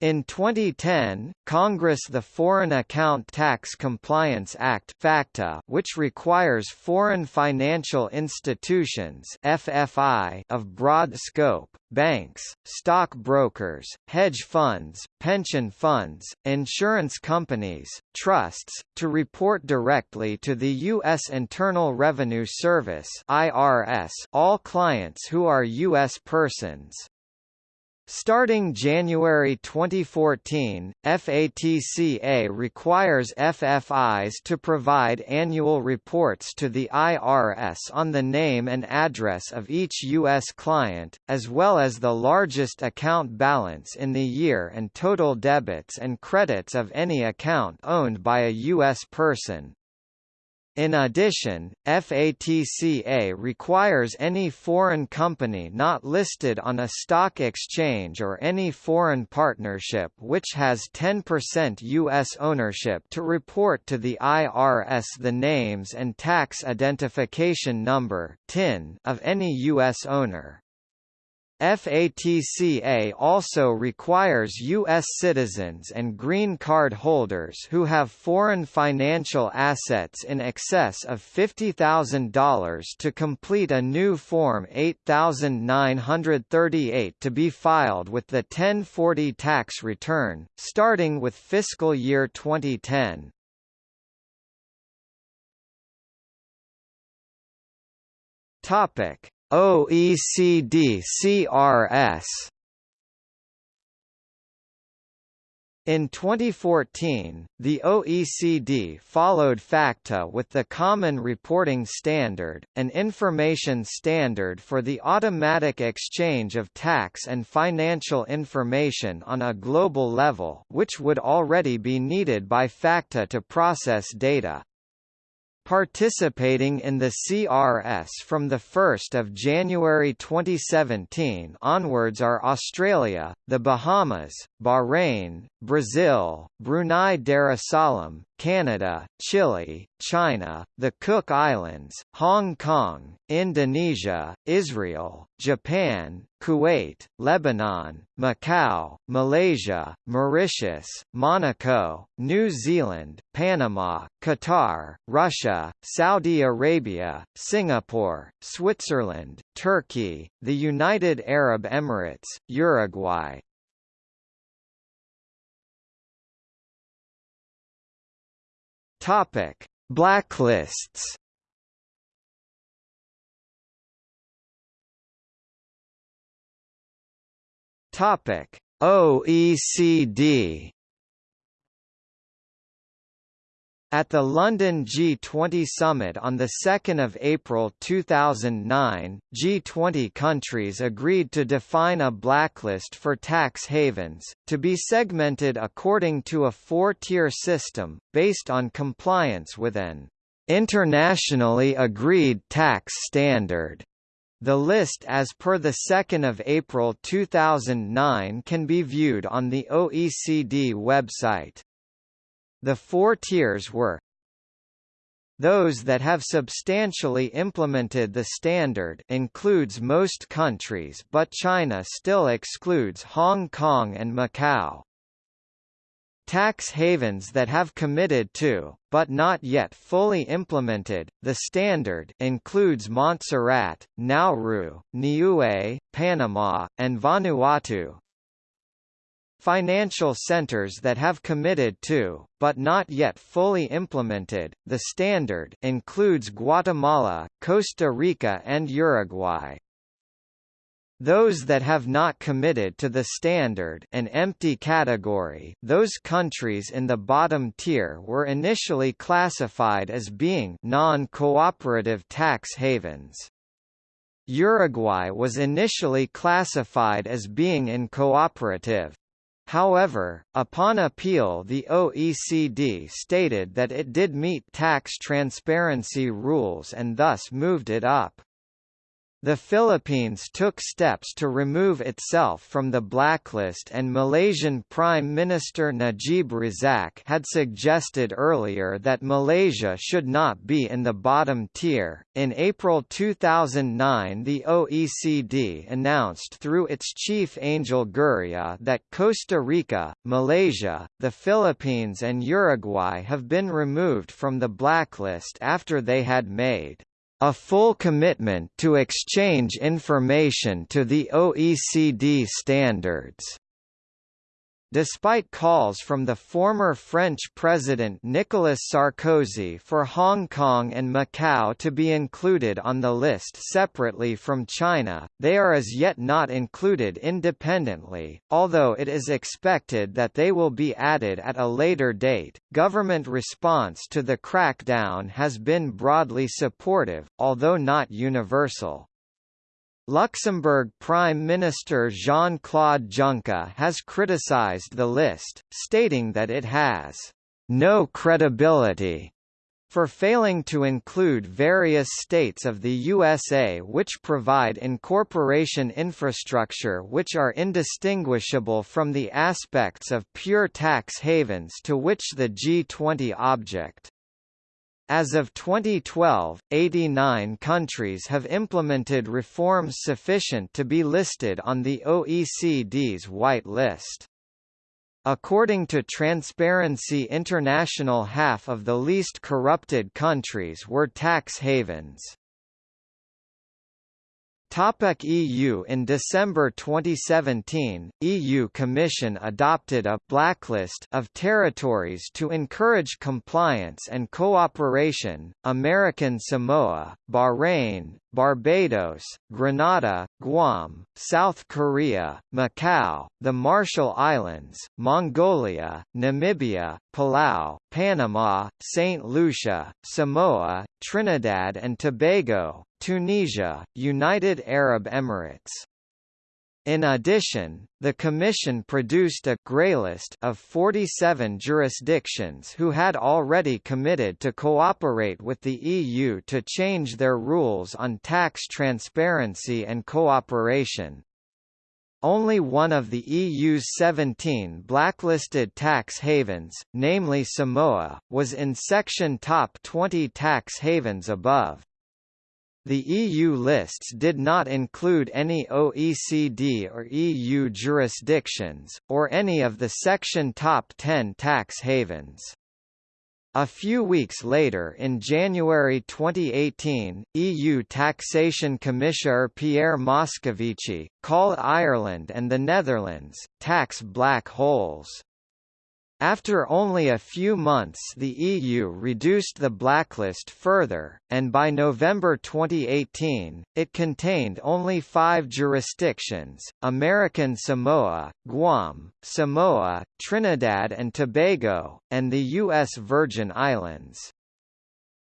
In 2010, Congress the Foreign Account Tax Compliance Act (FATCA), which requires foreign financial institutions (FFI) of broad scope, banks, stock brokers, hedge funds, pension funds, insurance companies, trusts, to report directly to the U.S. Internal Revenue Service (IRS) all clients who are U.S. persons. Starting January 2014, FATCA requires FFIs to provide annual reports to the IRS on the name and address of each U.S. client, as well as the largest account balance in the year and total debits and credits of any account owned by a U.S. person. In addition, FATCA requires any foreign company not listed on a stock exchange or any foreign partnership which has 10% U.S. ownership to report to the IRS the names and tax identification number of any U.S. owner. FATCA also requires U.S. citizens and green card holders who have foreign financial assets in excess of $50,000 to complete a new Form 8938 to be filed with the 1040 tax return, starting with fiscal year 2010. Topic OECD CRS In 2014, the OECD followed FATCA with the Common Reporting Standard, an information standard for the automatic exchange of tax and financial information on a global level which would already be needed by FATCA to process data. Participating in the CRS from 1 January 2017 onwards are Australia, the Bahamas, Bahrain, Brazil, Brunei Darussalam, Canada, Chile, China, the Cook Islands, Hong Kong, Indonesia, Israel, Japan, Kuwait, Lebanon, Macau, Malaysia, Mauritius, Monaco, New Zealand, Panama, Qatar, Russia, Saudi Arabia, Singapore, Switzerland, Turkey, the United Arab Emirates, Uruguay, Topic: Blacklists. Topic: OECD. At the London G20 summit on 2 April 2009, G20 countries agreed to define a blacklist for tax havens, to be segmented according to a four-tier system, based on compliance with an internationally agreed tax standard. The list as per 2 April 2009 can be viewed on the OECD website. The four tiers were those that have substantially implemented the standard includes most countries but China still excludes Hong Kong and Macau. Tax havens that have committed to, but not yet fully implemented, the standard includes Montserrat, Nauru, Niue, Panama, and Vanuatu, Financial centers that have committed to, but not yet fully implemented, the standard includes Guatemala, Costa Rica and Uruguay. Those that have not committed to the standard an empty category those countries in the bottom tier were initially classified as being non-cooperative tax havens. Uruguay was initially classified as being incooperative. However, upon appeal the OECD stated that it did meet tax transparency rules and thus moved it up. The Philippines took steps to remove itself from the blacklist and Malaysian Prime Minister Najib Razak had suggested earlier that Malaysia should not be in the bottom tier. In April 2009, the OECD announced through its chief Angel Gurria that Costa Rica, Malaysia, the Philippines and Uruguay have been removed from the blacklist after they had made a full commitment to exchange information to the OECD standards. Despite calls from the former French President Nicolas Sarkozy for Hong Kong and Macau to be included on the list separately from China, they are as yet not included independently, although it is expected that they will be added at a later date. Government response to the crackdown has been broadly supportive, although not universal. Luxembourg Prime Minister Jean-Claude Juncker has criticized the list, stating that it has no credibility for failing to include various states of the USA which provide incorporation infrastructure which are indistinguishable from the aspects of pure tax havens to which the G20 object. As of 2012, 89 countries have implemented reforms sufficient to be listed on the OECD's White List. According to Transparency International half of the least corrupted countries were tax havens. Topic EU In December 2017, EU Commission adopted a blacklist of territories to encourage compliance and cooperation, American Samoa, Bahrain, Barbados, Grenada, Guam, South Korea, Macau, the Marshall Islands, Mongolia, Namibia, Palau, Panama, St. Lucia, Samoa, Trinidad and Tobago, Tunisia, United Arab Emirates. In addition, the Commission produced a «greylist» of 47 jurisdictions who had already committed to cooperate with the EU to change their rules on tax transparency and cooperation. Only one of the EU's 17 blacklisted tax havens, namely Samoa, was in section top 20 tax havens above. The EU lists did not include any OECD or EU jurisdictions, or any of the Section Top 10 tax havens. A few weeks later in January 2018, EU Taxation Commissioner Pierre Moscovici, called Ireland and the Netherlands, tax black holes. After only a few months the EU reduced the blacklist further, and by November 2018, it contained only five jurisdictions, American Samoa, Guam, Samoa, Trinidad and Tobago, and the U.S. Virgin Islands.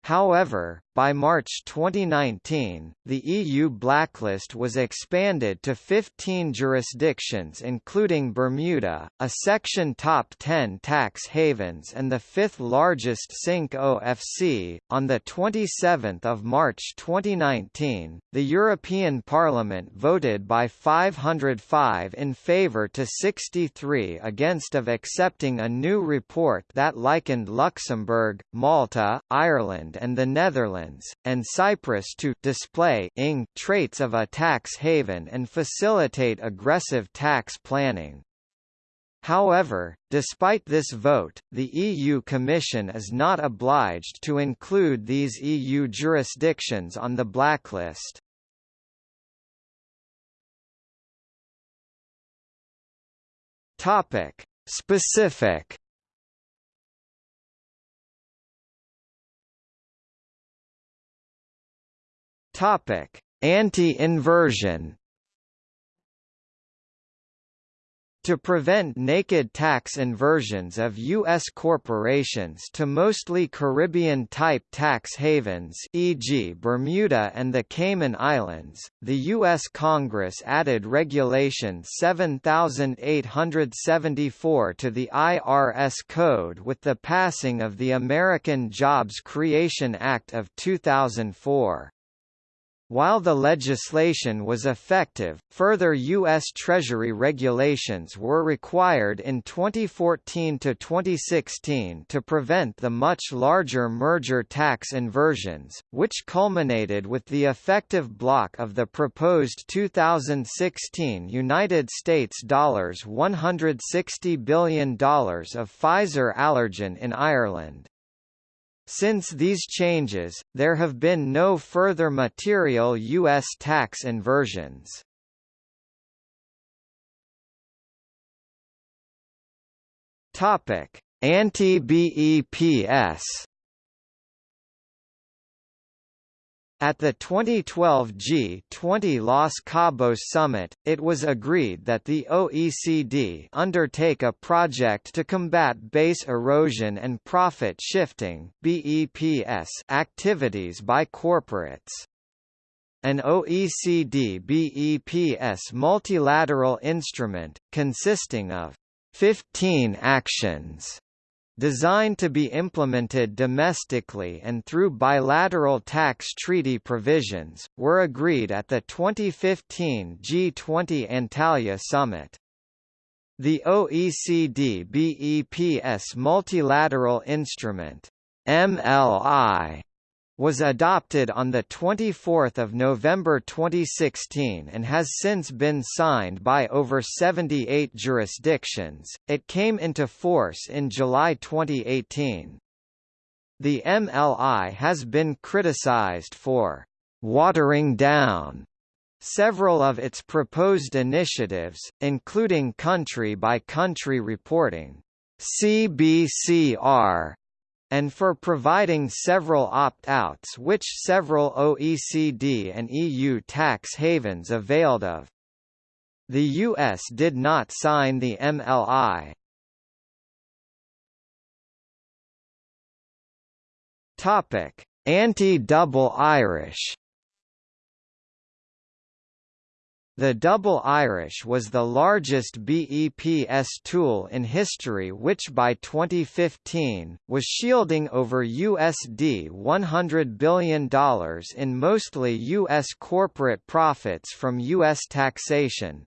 However, by March 2019, the EU blacklist was expanded to 15 jurisdictions including Bermuda, a section top 10 tax havens and the fifth largest sink OFC. On the 27th of March 2019, the European Parliament voted by 505 in favor to 63 against of accepting a new report that likened Luxembourg, Malta, Ireland and the Netherlands Netherlands, and Cyprus to display ing traits of a tax haven and facilitate aggressive tax planning. However, despite this vote, the EU Commission is not obliged to include these EU jurisdictions on the blacklist. Topic: Specific Topic: Anti-inversion. To prevent naked tax inversions of U.S. corporations to mostly Caribbean-type tax havens e.g. Bermuda and the Cayman Islands, the U.S. Congress added Regulation 7874 to the IRS Code with the passing of the American Jobs Creation Act of 2004. While the legislation was effective, further U.S. Treasury regulations were required in 2014 to 2016 to prevent the much larger merger tax inversions, which culminated with the effective block of the proposed 2016 United States dollars 160 billion of Pfizer Allergan in Ireland. Since these changes, there have been no further material U.S. tax inversions. Anti-BEPS At the 2012 G20 Los Cabos summit, it was agreed that the OECD undertake a project to combat base erosion and profit shifting (BEPS) activities by corporates. An OECD BEPS multilateral instrument, consisting of 15 actions designed to be implemented domestically and through bilateral tax treaty provisions, were agreed at the 2015 G20 Antalya summit. The OECD BEPS Multilateral Instrument MLI was adopted on 24 November 2016 and has since been signed by over 78 jurisdictions. It came into force in July 2018. The MLI has been criticized for watering down several of its proposed initiatives, including country-by-country -country reporting CBCR, and for providing several opt-outs which several OECD and EU tax havens availed of. The US did not sign the MLI. Topic: Anti-double Irish The Double Irish was the largest BEPS tool in history which by 2015, was shielding over USD $100 billion in mostly U.S. corporate profits from U.S. taxation,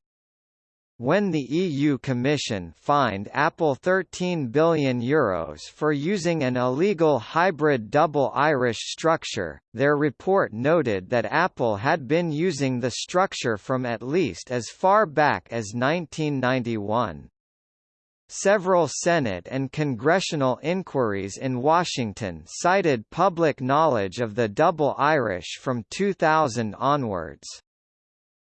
when the EU Commission fined Apple €13 billion Euros for using an illegal hybrid double Irish structure, their report noted that Apple had been using the structure from at least as far back as 1991. Several Senate and congressional inquiries in Washington cited public knowledge of the double Irish from 2000 onwards.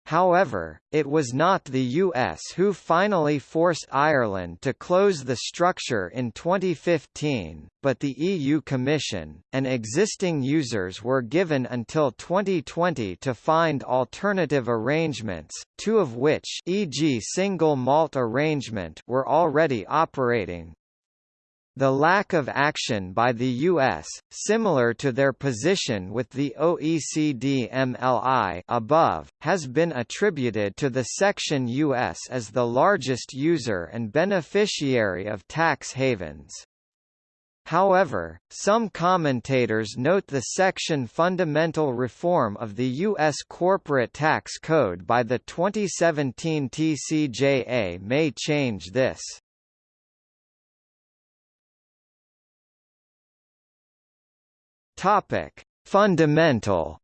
However, it was not the US who finally forced Ireland to close the structure in 2015, but the EU Commission, and existing users were given until 2020 to find alternative arrangements, two of which e.g. single malt arrangement were already operating. The lack of action by the U.S., similar to their position with the OECD MLI above, has been attributed to the section U.S. as the largest user and beneficiary of tax havens. However, some commentators note the section fundamental reform of the U.S. Corporate Tax Code by the 2017 TCJA may change this. Topic: Fundamental.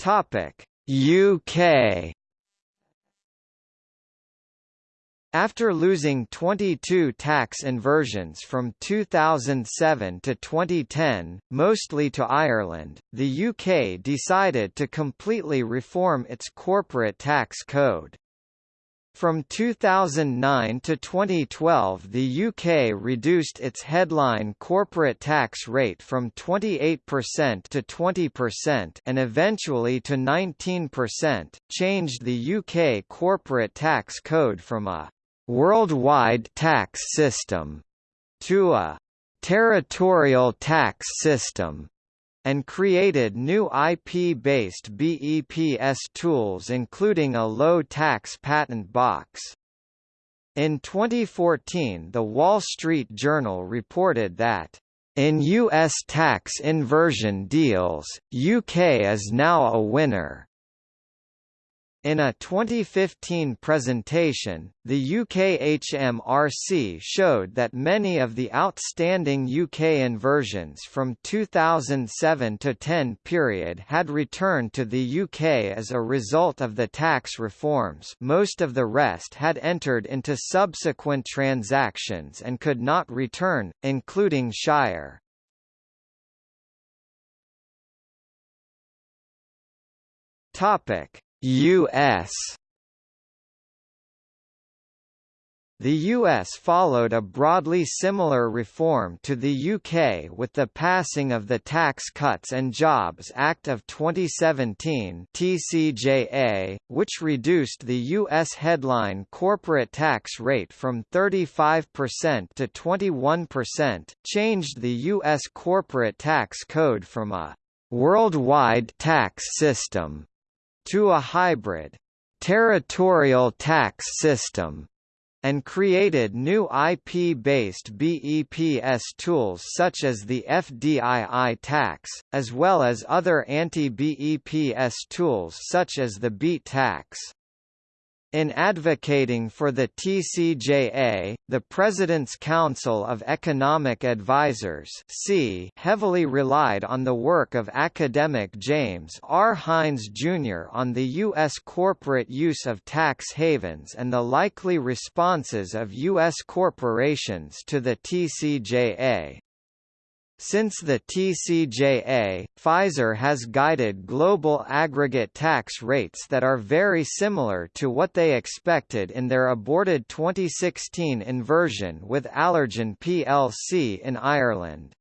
Topic: UK. After losing 22 tax inversions from 2007 to 2010, mostly to Ireland, the UK decided to completely reform its corporate tax code. From 2009 to 2012 the UK reduced its headline corporate tax rate from 28% to 20% and eventually to 19%, changed the UK corporate tax code from a «worldwide tax system» to a «territorial tax system» and created new IP-based BEPS tools including a low-tax patent box. In 2014 The Wall Street Journal reported that in U.S. tax inversion deals, UK is now a winner. In a 2015 presentation, the UK HMRC showed that many of the outstanding UK inversions from 2007 to 10 period had returned to the UK as a result of the tax reforms most of the rest had entered into subsequent transactions and could not return, including Shire. Topic U.S. The US followed a broadly similar reform to the UK with the passing of the Tax Cuts and Jobs Act of 2017 TCJA, which reduced the US headline corporate tax rate from 35% to 21%, changed the US corporate tax code from a worldwide tax system to a hybrid territorial tax system and created new IP-based BEPS tools such as the FDII tax, as well as other anti-BEPS tools such as the BEAT tax. In advocating for the TCJA, the President's Council of Economic Advisers heavily relied on the work of academic James R. Hines, Jr. on the U.S. corporate use of tax havens and the likely responses of U.S. corporations to the TCJA. Since the TCJA, Pfizer has guided global aggregate tax rates that are very similar to what they expected in their aborted 2016 inversion with Allergan plc in Ireland.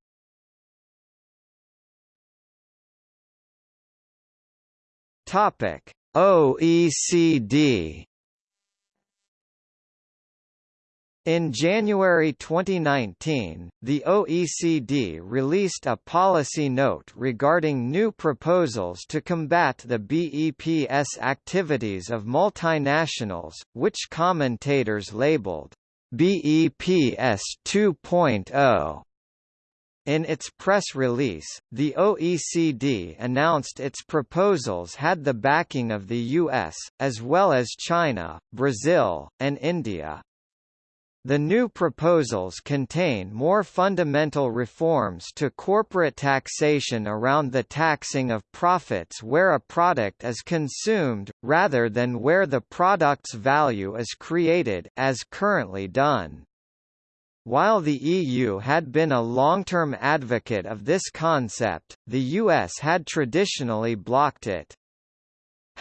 OECD In January 2019, the OECD released a policy note regarding new proposals to combat the BEPS activities of multinationals, which commentators labeled BEPS 2.0. In its press release, the OECD announced its proposals had the backing of the US, as well as China, Brazil, and India. The new proposals contain more fundamental reforms to corporate taxation around the taxing of profits where a product is consumed, rather than where the product's value is created as currently done. While the EU had been a long-term advocate of this concept, the US had traditionally blocked it.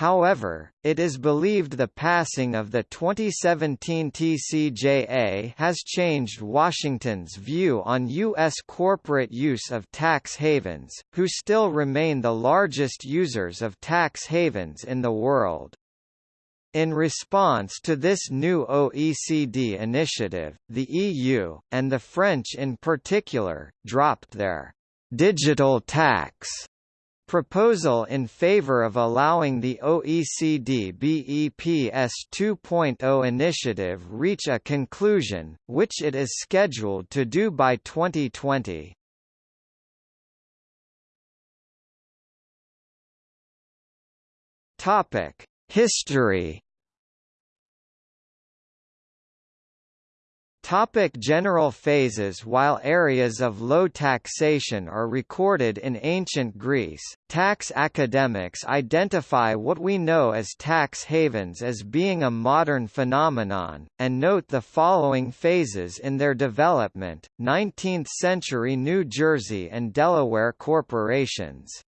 However, it is believed the passing of the 2017 TCJA has changed Washington's view on U.S. corporate use of tax havens, who still remain the largest users of tax havens in the world. In response to this new OECD initiative, the EU, and the French in particular, dropped their digital tax Proposal in favor of allowing the OECD BEPS 2.0 initiative reach a conclusion, which it is scheduled to do by 2020. History Topic general phases While areas of low taxation are recorded in ancient Greece, tax academics identify what we know as tax havens as being a modern phenomenon, and note the following phases in their development, 19th-century New Jersey and Delaware corporations.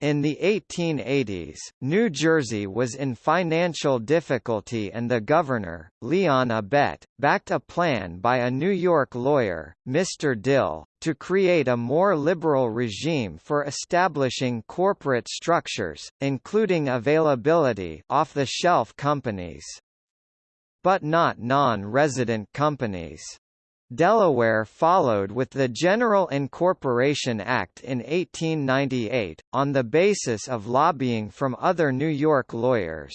In the 1880s, New Jersey was in financial difficulty and the governor, Leon Abbett, backed a plan by a New York lawyer, Mr. Dill, to create a more liberal regime for establishing corporate structures, including availability off-the-shelf companies. But not non-resident companies. Delaware followed with the General Incorporation Act in 1898, on the basis of lobbying from other New York lawyers.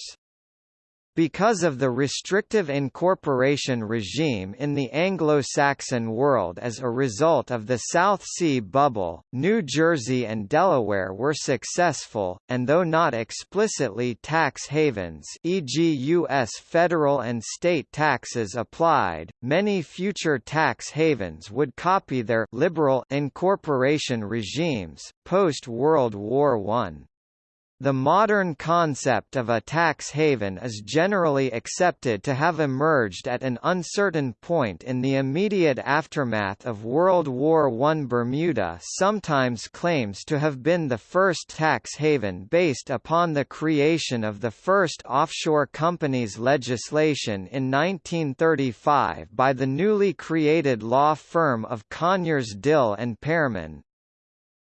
Because of the restrictive incorporation regime in the Anglo-Saxon world as a result of the South Sea Bubble, New Jersey and Delaware were successful, and though not explicitly tax havens e.g. U.S. federal and state taxes applied, many future tax havens would copy their liberal incorporation regimes, post-World War I. The modern concept of a tax haven is generally accepted to have emerged at an uncertain point in the immediate aftermath of World War I. Bermuda sometimes claims to have been the first tax haven based upon the creation of the first offshore companies legislation in 1935 by the newly created law firm of Conyers Dill and Pearman,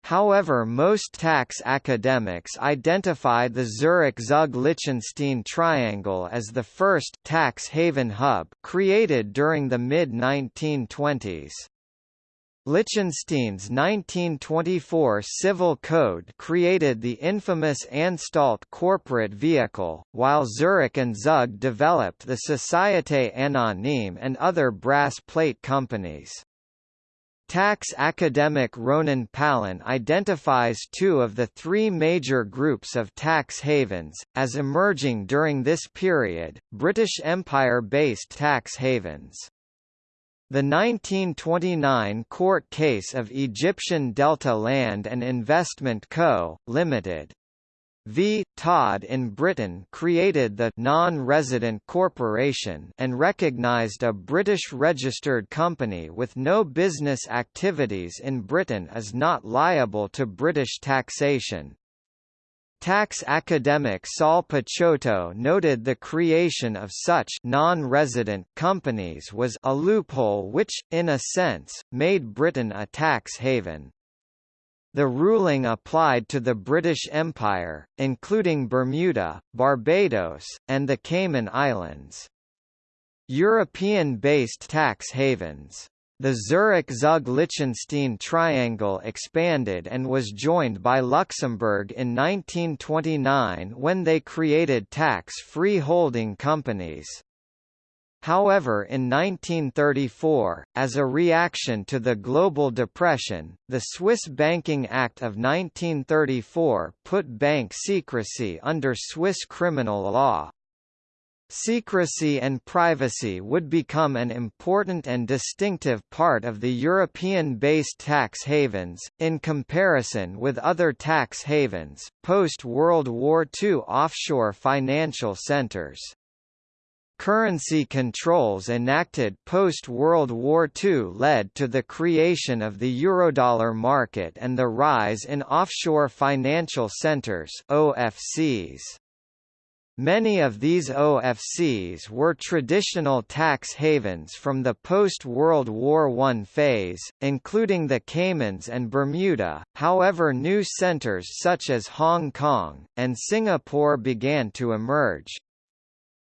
However most tax academics identify the Zurich-Zug-Liechtenstein triangle as the first tax haven hub created during the mid-1920s. Liechtenstein's 1924 Civil Code created the infamous Anstalt corporate vehicle, while Zurich and Zug developed the Société Anonyme and other brass plate companies. Tax academic Ronen Palan identifies two of the three major groups of tax havens, as emerging during this period, British Empire-based tax havens. The 1929 court case of Egyptian Delta Land and Investment Co., Limited, V. Todd in Britain created the non-resident corporation and recognized a British registered company with no business activities in Britain as not liable to British taxation. Tax academic Sol Picciotto noted the creation of such non-resident companies was a loophole which, in a sense, made Britain a tax haven. The ruling applied to the British Empire, including Bermuda, Barbados, and the Cayman Islands. European-based tax havens. The Zurich-Zug-Liechtenstein triangle expanded and was joined by Luxembourg in 1929 when they created tax-free holding companies. However in 1934, as a reaction to the global depression, the Swiss Banking Act of 1934 put bank secrecy under Swiss criminal law. Secrecy and privacy would become an important and distinctive part of the European-based tax havens, in comparison with other tax havens, post-World War II offshore financial centers. Currency controls enacted post-World War II led to the creation of the Eurodollar market and the rise in offshore financial centers OFCs. Many of these OFCs were traditional tax havens from the post-World War I phase, including the Caymans and Bermuda, however new centers such as Hong Kong, and Singapore began to emerge.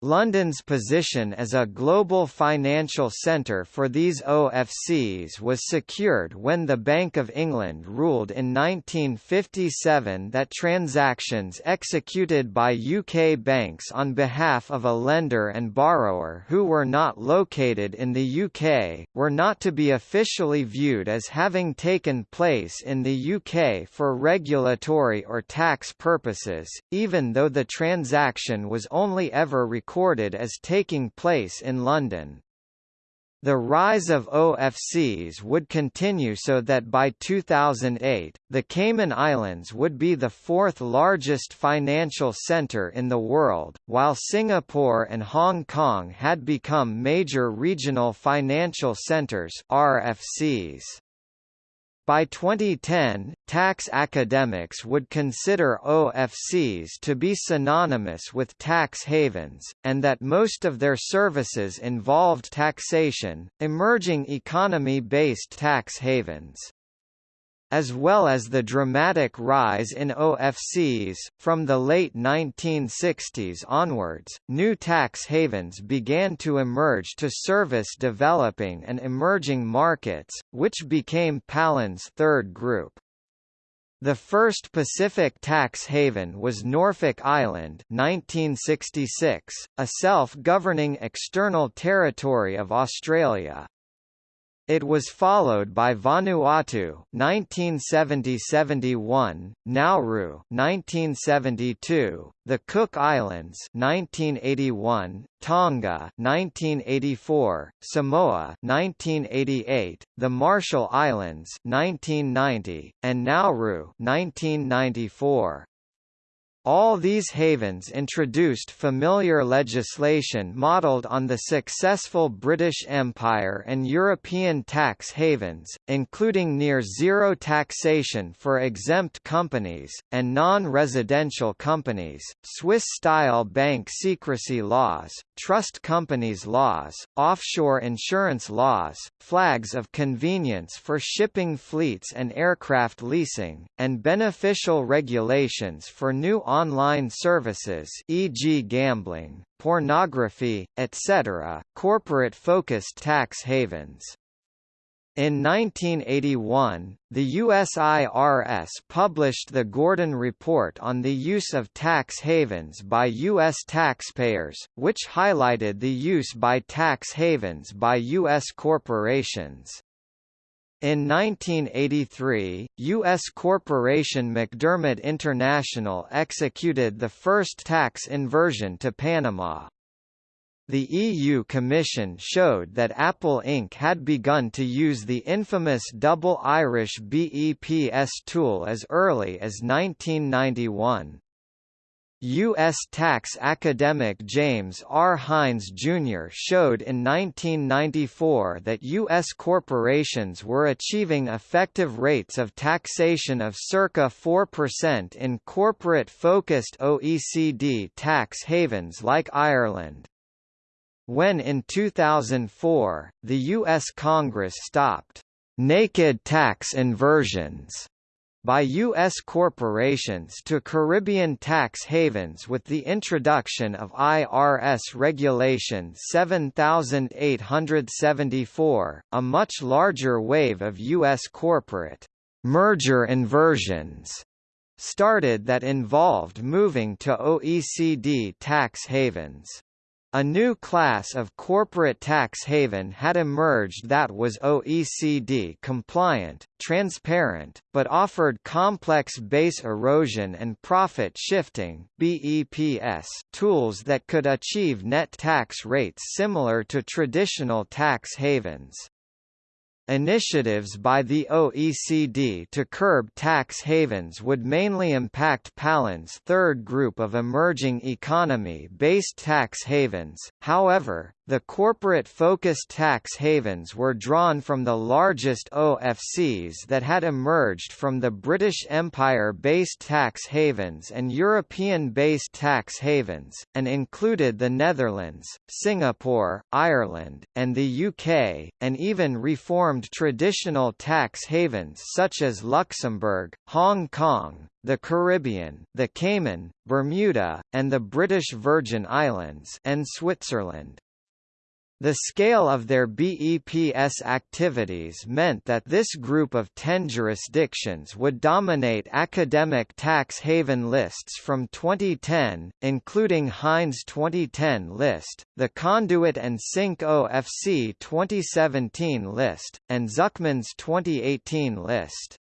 London's position as a global financial centre for these OFCs was secured when the Bank of England ruled in 1957 that transactions executed by UK banks on behalf of a lender and borrower who were not located in the UK, were not to be officially viewed as having taken place in the UK for regulatory or tax purposes, even though the transaction was only ever recorded recorded as taking place in London. The rise of OFCs would continue so that by 2008, the Cayman Islands would be the fourth largest financial center in the world, while Singapore and Hong Kong had become major regional financial centers RFCs. By 2010, tax academics would consider OFCs to be synonymous with tax havens, and that most of their services involved taxation, emerging economy-based tax havens as well as the dramatic rise in OFCs. From the late 1960s onwards, new tax havens began to emerge to service developing and emerging markets, which became Palan's third group. The first Pacific tax haven was Norfolk Island 1966, a self-governing external territory of Australia. It was followed by Vanuatu 1970-71, Nauru 1972, the Cook Islands 1981, Tonga 1984, Samoa 1988, the Marshall Islands 1990, and Nauru 1994. All these havens introduced familiar legislation modelled on the successful British Empire and European tax havens, including near-zero taxation for exempt companies, and non-residential companies, Swiss-style bank secrecy laws, trust companies laws, offshore insurance laws, flags of convenience for shipping fleets and aircraft leasing, and beneficial regulations for new online services e.g. gambling, pornography, etc., corporate-focused tax havens. In 1981, the USIRS published the Gordon Report on the use of tax havens by U.S. taxpayers, which highlighted the use by tax havens by U.S. corporations. In 1983, U.S. corporation McDermott International executed the first tax inversion to Panama. The EU Commission showed that Apple Inc. had begun to use the infamous double Irish BEPS tool as early as 1991. U.S. tax academic James R. Hines Jr. showed in 1994 that U.S. corporations were achieving effective rates of taxation of circa 4% in corporate-focused OECD tax havens like Ireland. When in 2004, the U.S. Congress stopped naked tax inversions by U.S. corporations to Caribbean tax havens with the introduction of IRS Regulation 7874, a much larger wave of U.S. corporate merger inversions started that involved moving to OECD tax havens. A new class of corporate tax haven had emerged that was OECD compliant, transparent, but offered complex base erosion and profit shifting (BEPS) tools that could achieve net tax rates similar to traditional tax havens. Initiatives by the OECD to curb tax havens would mainly impact Palan's third group of emerging economy-based tax havens, however, the corporate-focused tax havens were drawn from the largest OFCs that had emerged from the British Empire-based tax havens and European-based tax havens, and included the Netherlands, Singapore, Ireland, and the UK, and even reformed traditional tax havens such as Luxembourg, Hong Kong, the Caribbean, the Cayman, Bermuda, and the British Virgin Islands and Switzerland. The scale of their BEPS activities meant that this group of ten jurisdictions would dominate academic tax haven lists from 2010, including Hines' 2010 list, the Conduit and Sink OFC 2017 list, and Zucman's 2018 list.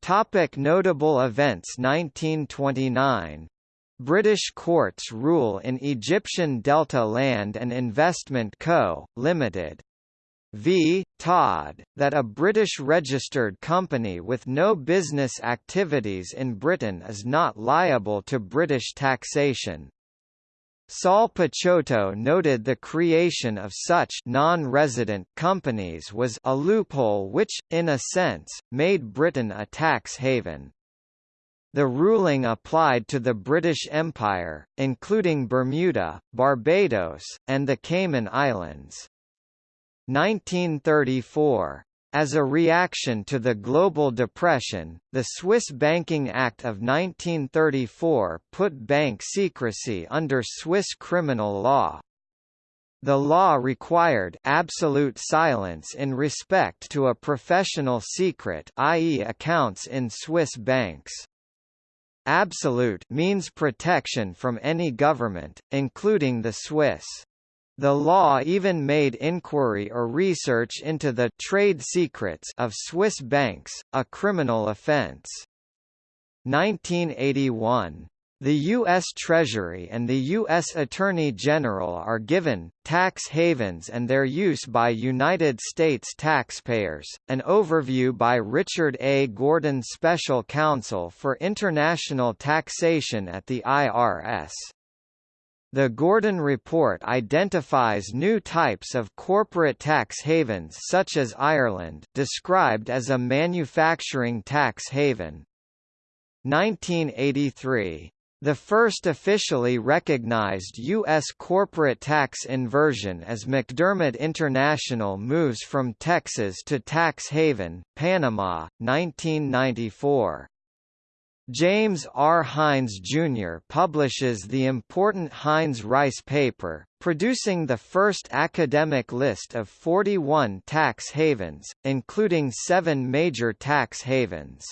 Topic Notable events 1929 British courts rule in Egyptian Delta Land and Investment Co., Limited. V. Todd, that a British registered company with no business activities in Britain is not liable to British taxation. Sol Picciotto noted the creation of such non-resident companies was a loophole which, in a sense, made Britain a tax haven. The ruling applied to the British Empire, including Bermuda, Barbados, and the Cayman Islands. 1934. As a reaction to the global depression, the Swiss Banking Act of 1934 put bank secrecy under Swiss criminal law. The law required absolute silence in respect to a professional secret i.e. accounts in Swiss banks. Absolute means protection from any government, including the Swiss. The law even made inquiry or research into the trade secrets of Swiss banks, a criminal offence. 1981 the U.S. Treasury and the U.S. Attorney General are given, tax havens and their use by United States taxpayers. An overview by Richard A. Gordon Special Counsel for International Taxation at the IRS. The Gordon Report identifies new types of corporate tax havens such as Ireland described as a manufacturing tax haven. 1983 the first officially recognized U.S. corporate tax inversion as McDermott International moves from Texas to tax haven, Panama, 1994. James R. Hines Jr. publishes the important Hines-Rice paper, producing the first academic list of 41 tax havens, including seven major tax havens.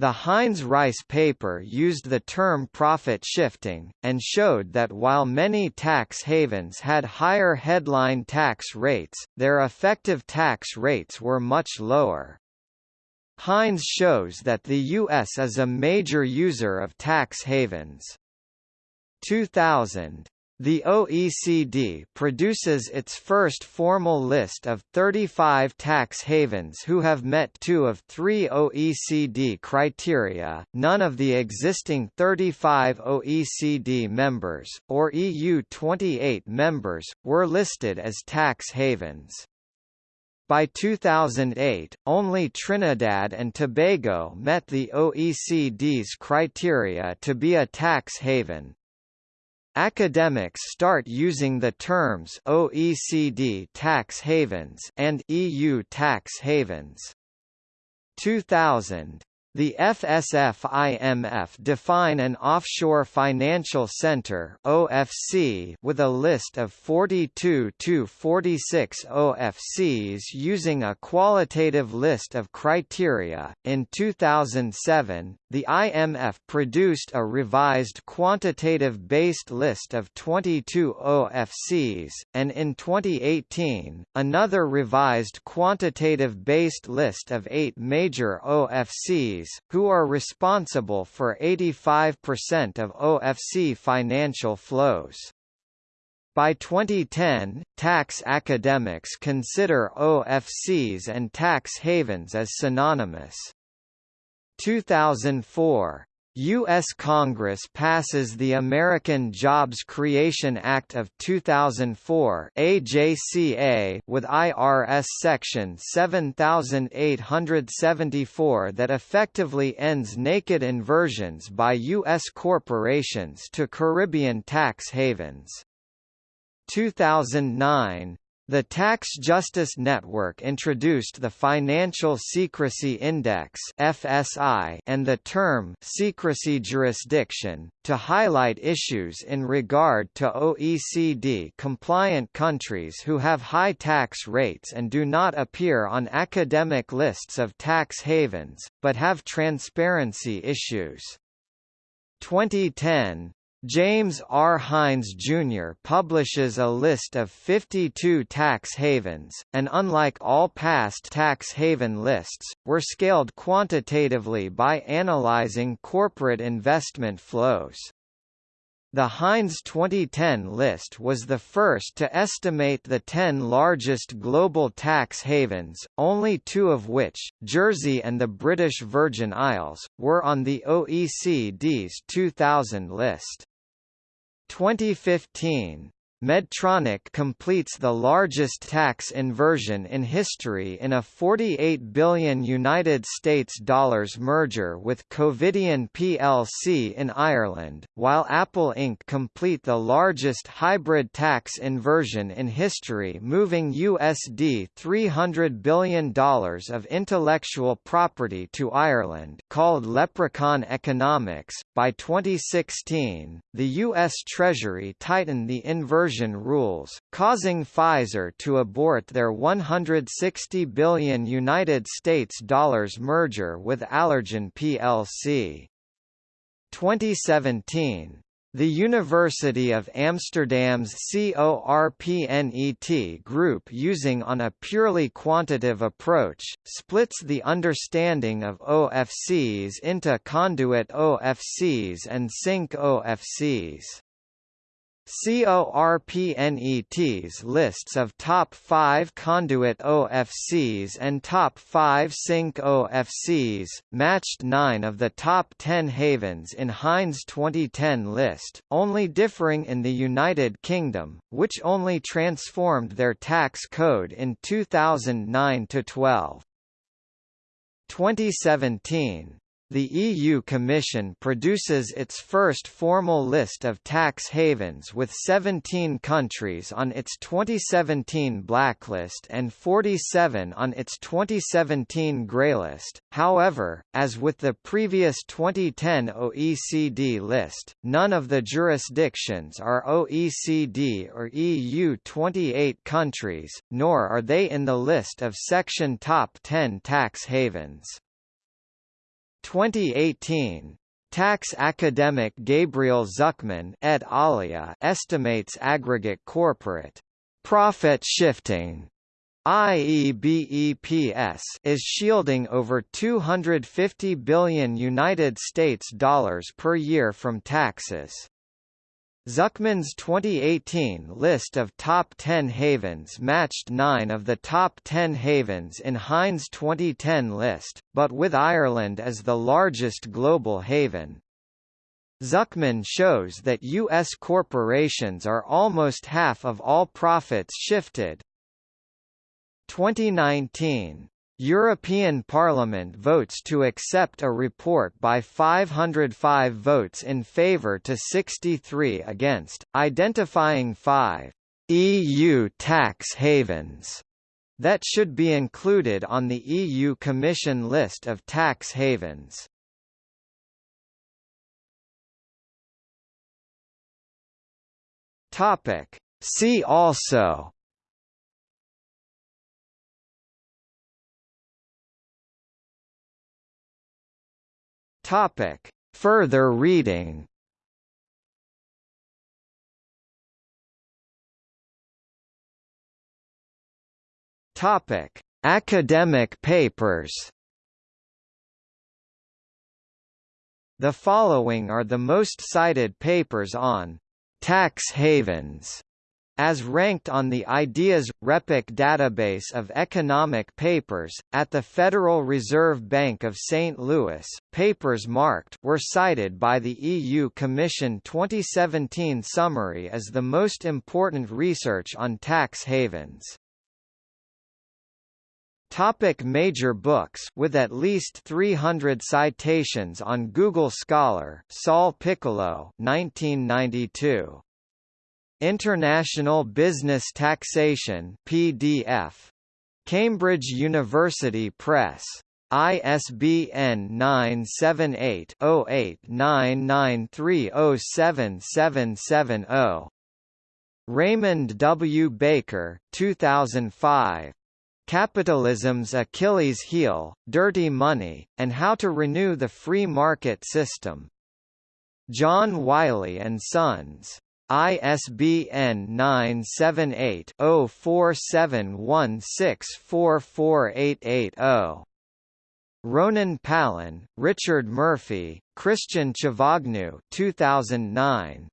The Hines-Rice paper used the term profit shifting, and showed that while many tax havens had higher headline tax rates, their effective tax rates were much lower. Heinz shows that the U.S. is a major user of tax havens. 2000 the OECD produces its first formal list of 35 tax havens who have met two of three OECD criteria. None of the existing 35 OECD members, or EU 28 members, were listed as tax havens. By 2008, only Trinidad and Tobago met the OECD's criteria to be a tax haven, Academics start using the terms OECD tax havens and EU tax havens. 2000 the FSF-IMF define an offshore financial center (OFC) with a list of 42 to 46 OFCs using a qualitative list of criteria. In 2007, the IMF produced a revised quantitative based list of 22 OFCs, and in 2018, another revised quantitative based list of 8 major OFCs who are responsible for 85% of OFC financial flows. By 2010, tax academics consider OFCs and tax havens as synonymous. 2004 U.S. Congress passes the American Jobs Creation Act of 2004 AJCA with IRS Section 7874 that effectively ends naked inversions by U.S. corporations to Caribbean tax havens. 2009 the Tax Justice Network introduced the Financial Secrecy Index (FSI) and the term secrecy jurisdiction to highlight issues in regard to OECD compliant countries who have high tax rates and do not appear on academic lists of tax havens but have transparency issues. 2010 James R. Hines Jr. publishes a list of 52 tax havens, and unlike all past tax haven lists, were scaled quantitatively by analyzing corporate investment flows. The Hines 2010 list was the first to estimate the 10 largest global tax havens, only two of which, Jersey and the British Virgin Isles, were on the OECD's 2000 list. 2015 Medtronic completes the largest tax inversion in history in a 48 billion United States dollars merger with Covidien plc in Ireland, while Apple Inc. complete the largest hybrid tax inversion in history moving USD $300 billion of intellectual property to Ireland called Leprechaun Economics. By 2016, the U.S. Treasury tightened the inversion conversion rules, causing Pfizer to abort their 160 billion United States dollars merger with Allergan plc. 2017 the University of Amsterdam's CORPNET group using on a purely quantitative approach, splits the understanding of OFCs into conduit OFCs and sink OFCs. CORPNET's lists of top 5 conduit OFCs and top 5 sink OFCs, matched 9 of the top 10 havens in Hines 2010 list, only differing in the United Kingdom, which only transformed their tax code in 2009–12. 2017 the EU Commission produces its first formal list of tax havens with 17 countries on its 2017 blacklist and 47 on its 2017 greylist. However, as with the previous 2010 OECD list, none of the jurisdictions are OECD or EU 28 countries, nor are they in the list of Section Top 10 tax havens. 2018 Tax academic Gabriel Zucman et alia estimates aggregate corporate profit shifting i.e. BEPS is shielding over 250 billion United States dollars per year from taxes. Zucman's 2018 list of top 10 havens matched nine of the top 10 havens in Hines' 2010 list, but with Ireland as the largest global haven. Zucman shows that U.S. corporations are almost half of all profits shifted. 2019 European Parliament votes to accept a report by 505 votes in favour to 63 against, identifying five EU tax havens that should be included on the EU Commission list of tax havens. See also Topic. Further reading Topic: Academic papers. The following are the most cited papers on tax havens as ranked on the IDEAS – RePEc database of economic papers, at the Federal Reserve Bank of St. Louis, papers marked were cited by the EU Commission 2017 summary as the most important research on tax havens. Topic major books with at least 300 citations on Google Scholar Sol Picciotto 1992 International Business Taxation PDF. Cambridge University Press. ISBN 978-08-9930770. Raymond W. Baker 2005. Capitalism's Achilles Heel, Dirty Money, and How to Renew the Free Market System. John Wiley & Sons. ISBN 978-0471644880. Ronen Palan, Richard Murphy, Christian Chavagneux 2009.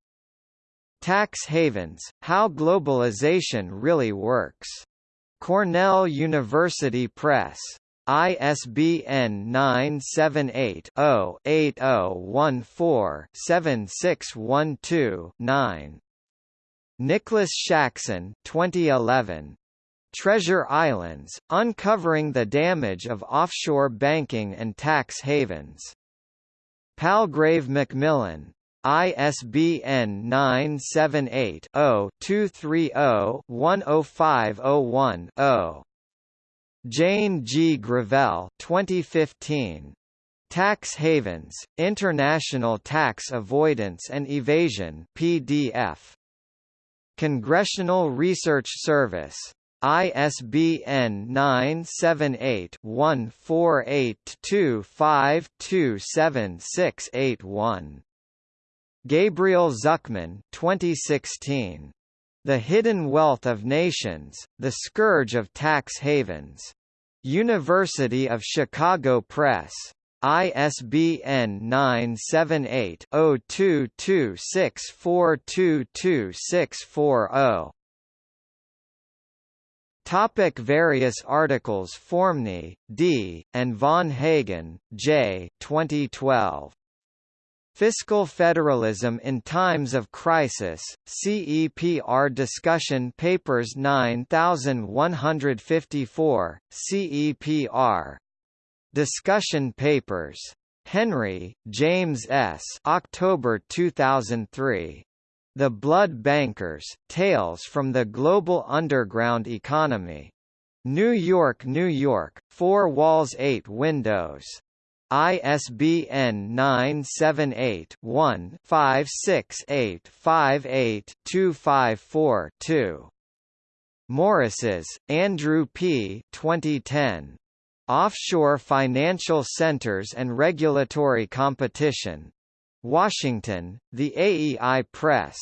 Tax Havens, How Globalization Really Works. Cornell University Press. ISBN 978-0-8014-7612-9. Nicholas Shaxson 2011. Treasure Islands, Uncovering the Damage of Offshore Banking and Tax Havens. Palgrave Macmillan. ISBN 978 0 230 10501 0. Jane G. Gravelle 2015. Tax Havens, International Tax Avoidance and Evasion PDF. Congressional Research Service ISBN 978-1482527681. Gabriel Zucman 2016. The Hidden Wealth of Nations, The Scourge of Tax Havens. University of Chicago Press. ISBN 978-0226422640. Topic various articles Foremny, D., and Von Hagen, J. 2012. Fiscal Federalism in Times of Crisis, CEPR Discussion Papers 9154, CEPR. Discussion Papers. Henry, James S. October 2003. The Blood Bankers, Tales from the Global Underground Economy. New York, New York, Four Walls Eight Windows. ISBN 978-1-568-58-254-2. Morrises, Andrew P. 2010. Offshore Financial Centers and Regulatory Competition. Washington, The AEI Press.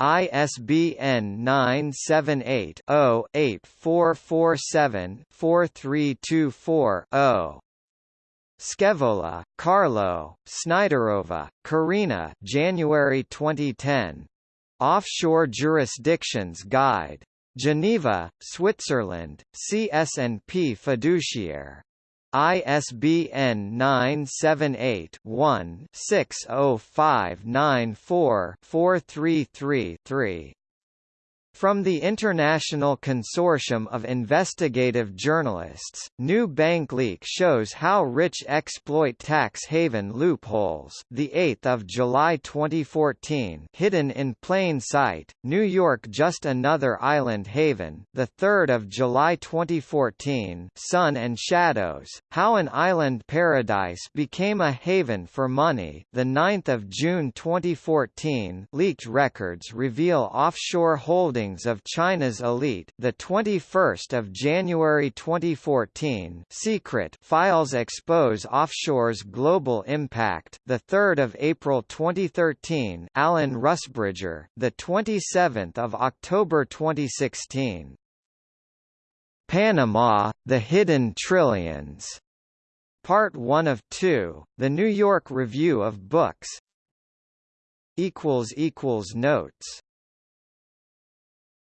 ISBN 978-0-8447-4324-0. Scaevola, Carlo, Snyderova, Karina January 2010. Offshore Jurisdictions Guide. Geneva, Switzerland, CS&P Fiduciaire. ISBN 978-1-60594-4333-3. From the International Consortium of Investigative Journalists, new bank leak shows how rich exploit tax haven loopholes. The 8th of July 2014, hidden in plain sight, New York just another island haven. The 3rd of July 2014, Sun and Shadows: How an Island Paradise Became a Haven for Money. The 9th of June 2014, leaked records reveal offshore holdings of China's elite. The 21st of January 2014, Secret Files expose offshore's global impact. The 3rd of April 2013, Alan Rusbridger. The 27th of October 2016. Panama: The Hidden Trillions. Part 1 of 2, The New York Review of Books. equals equals notes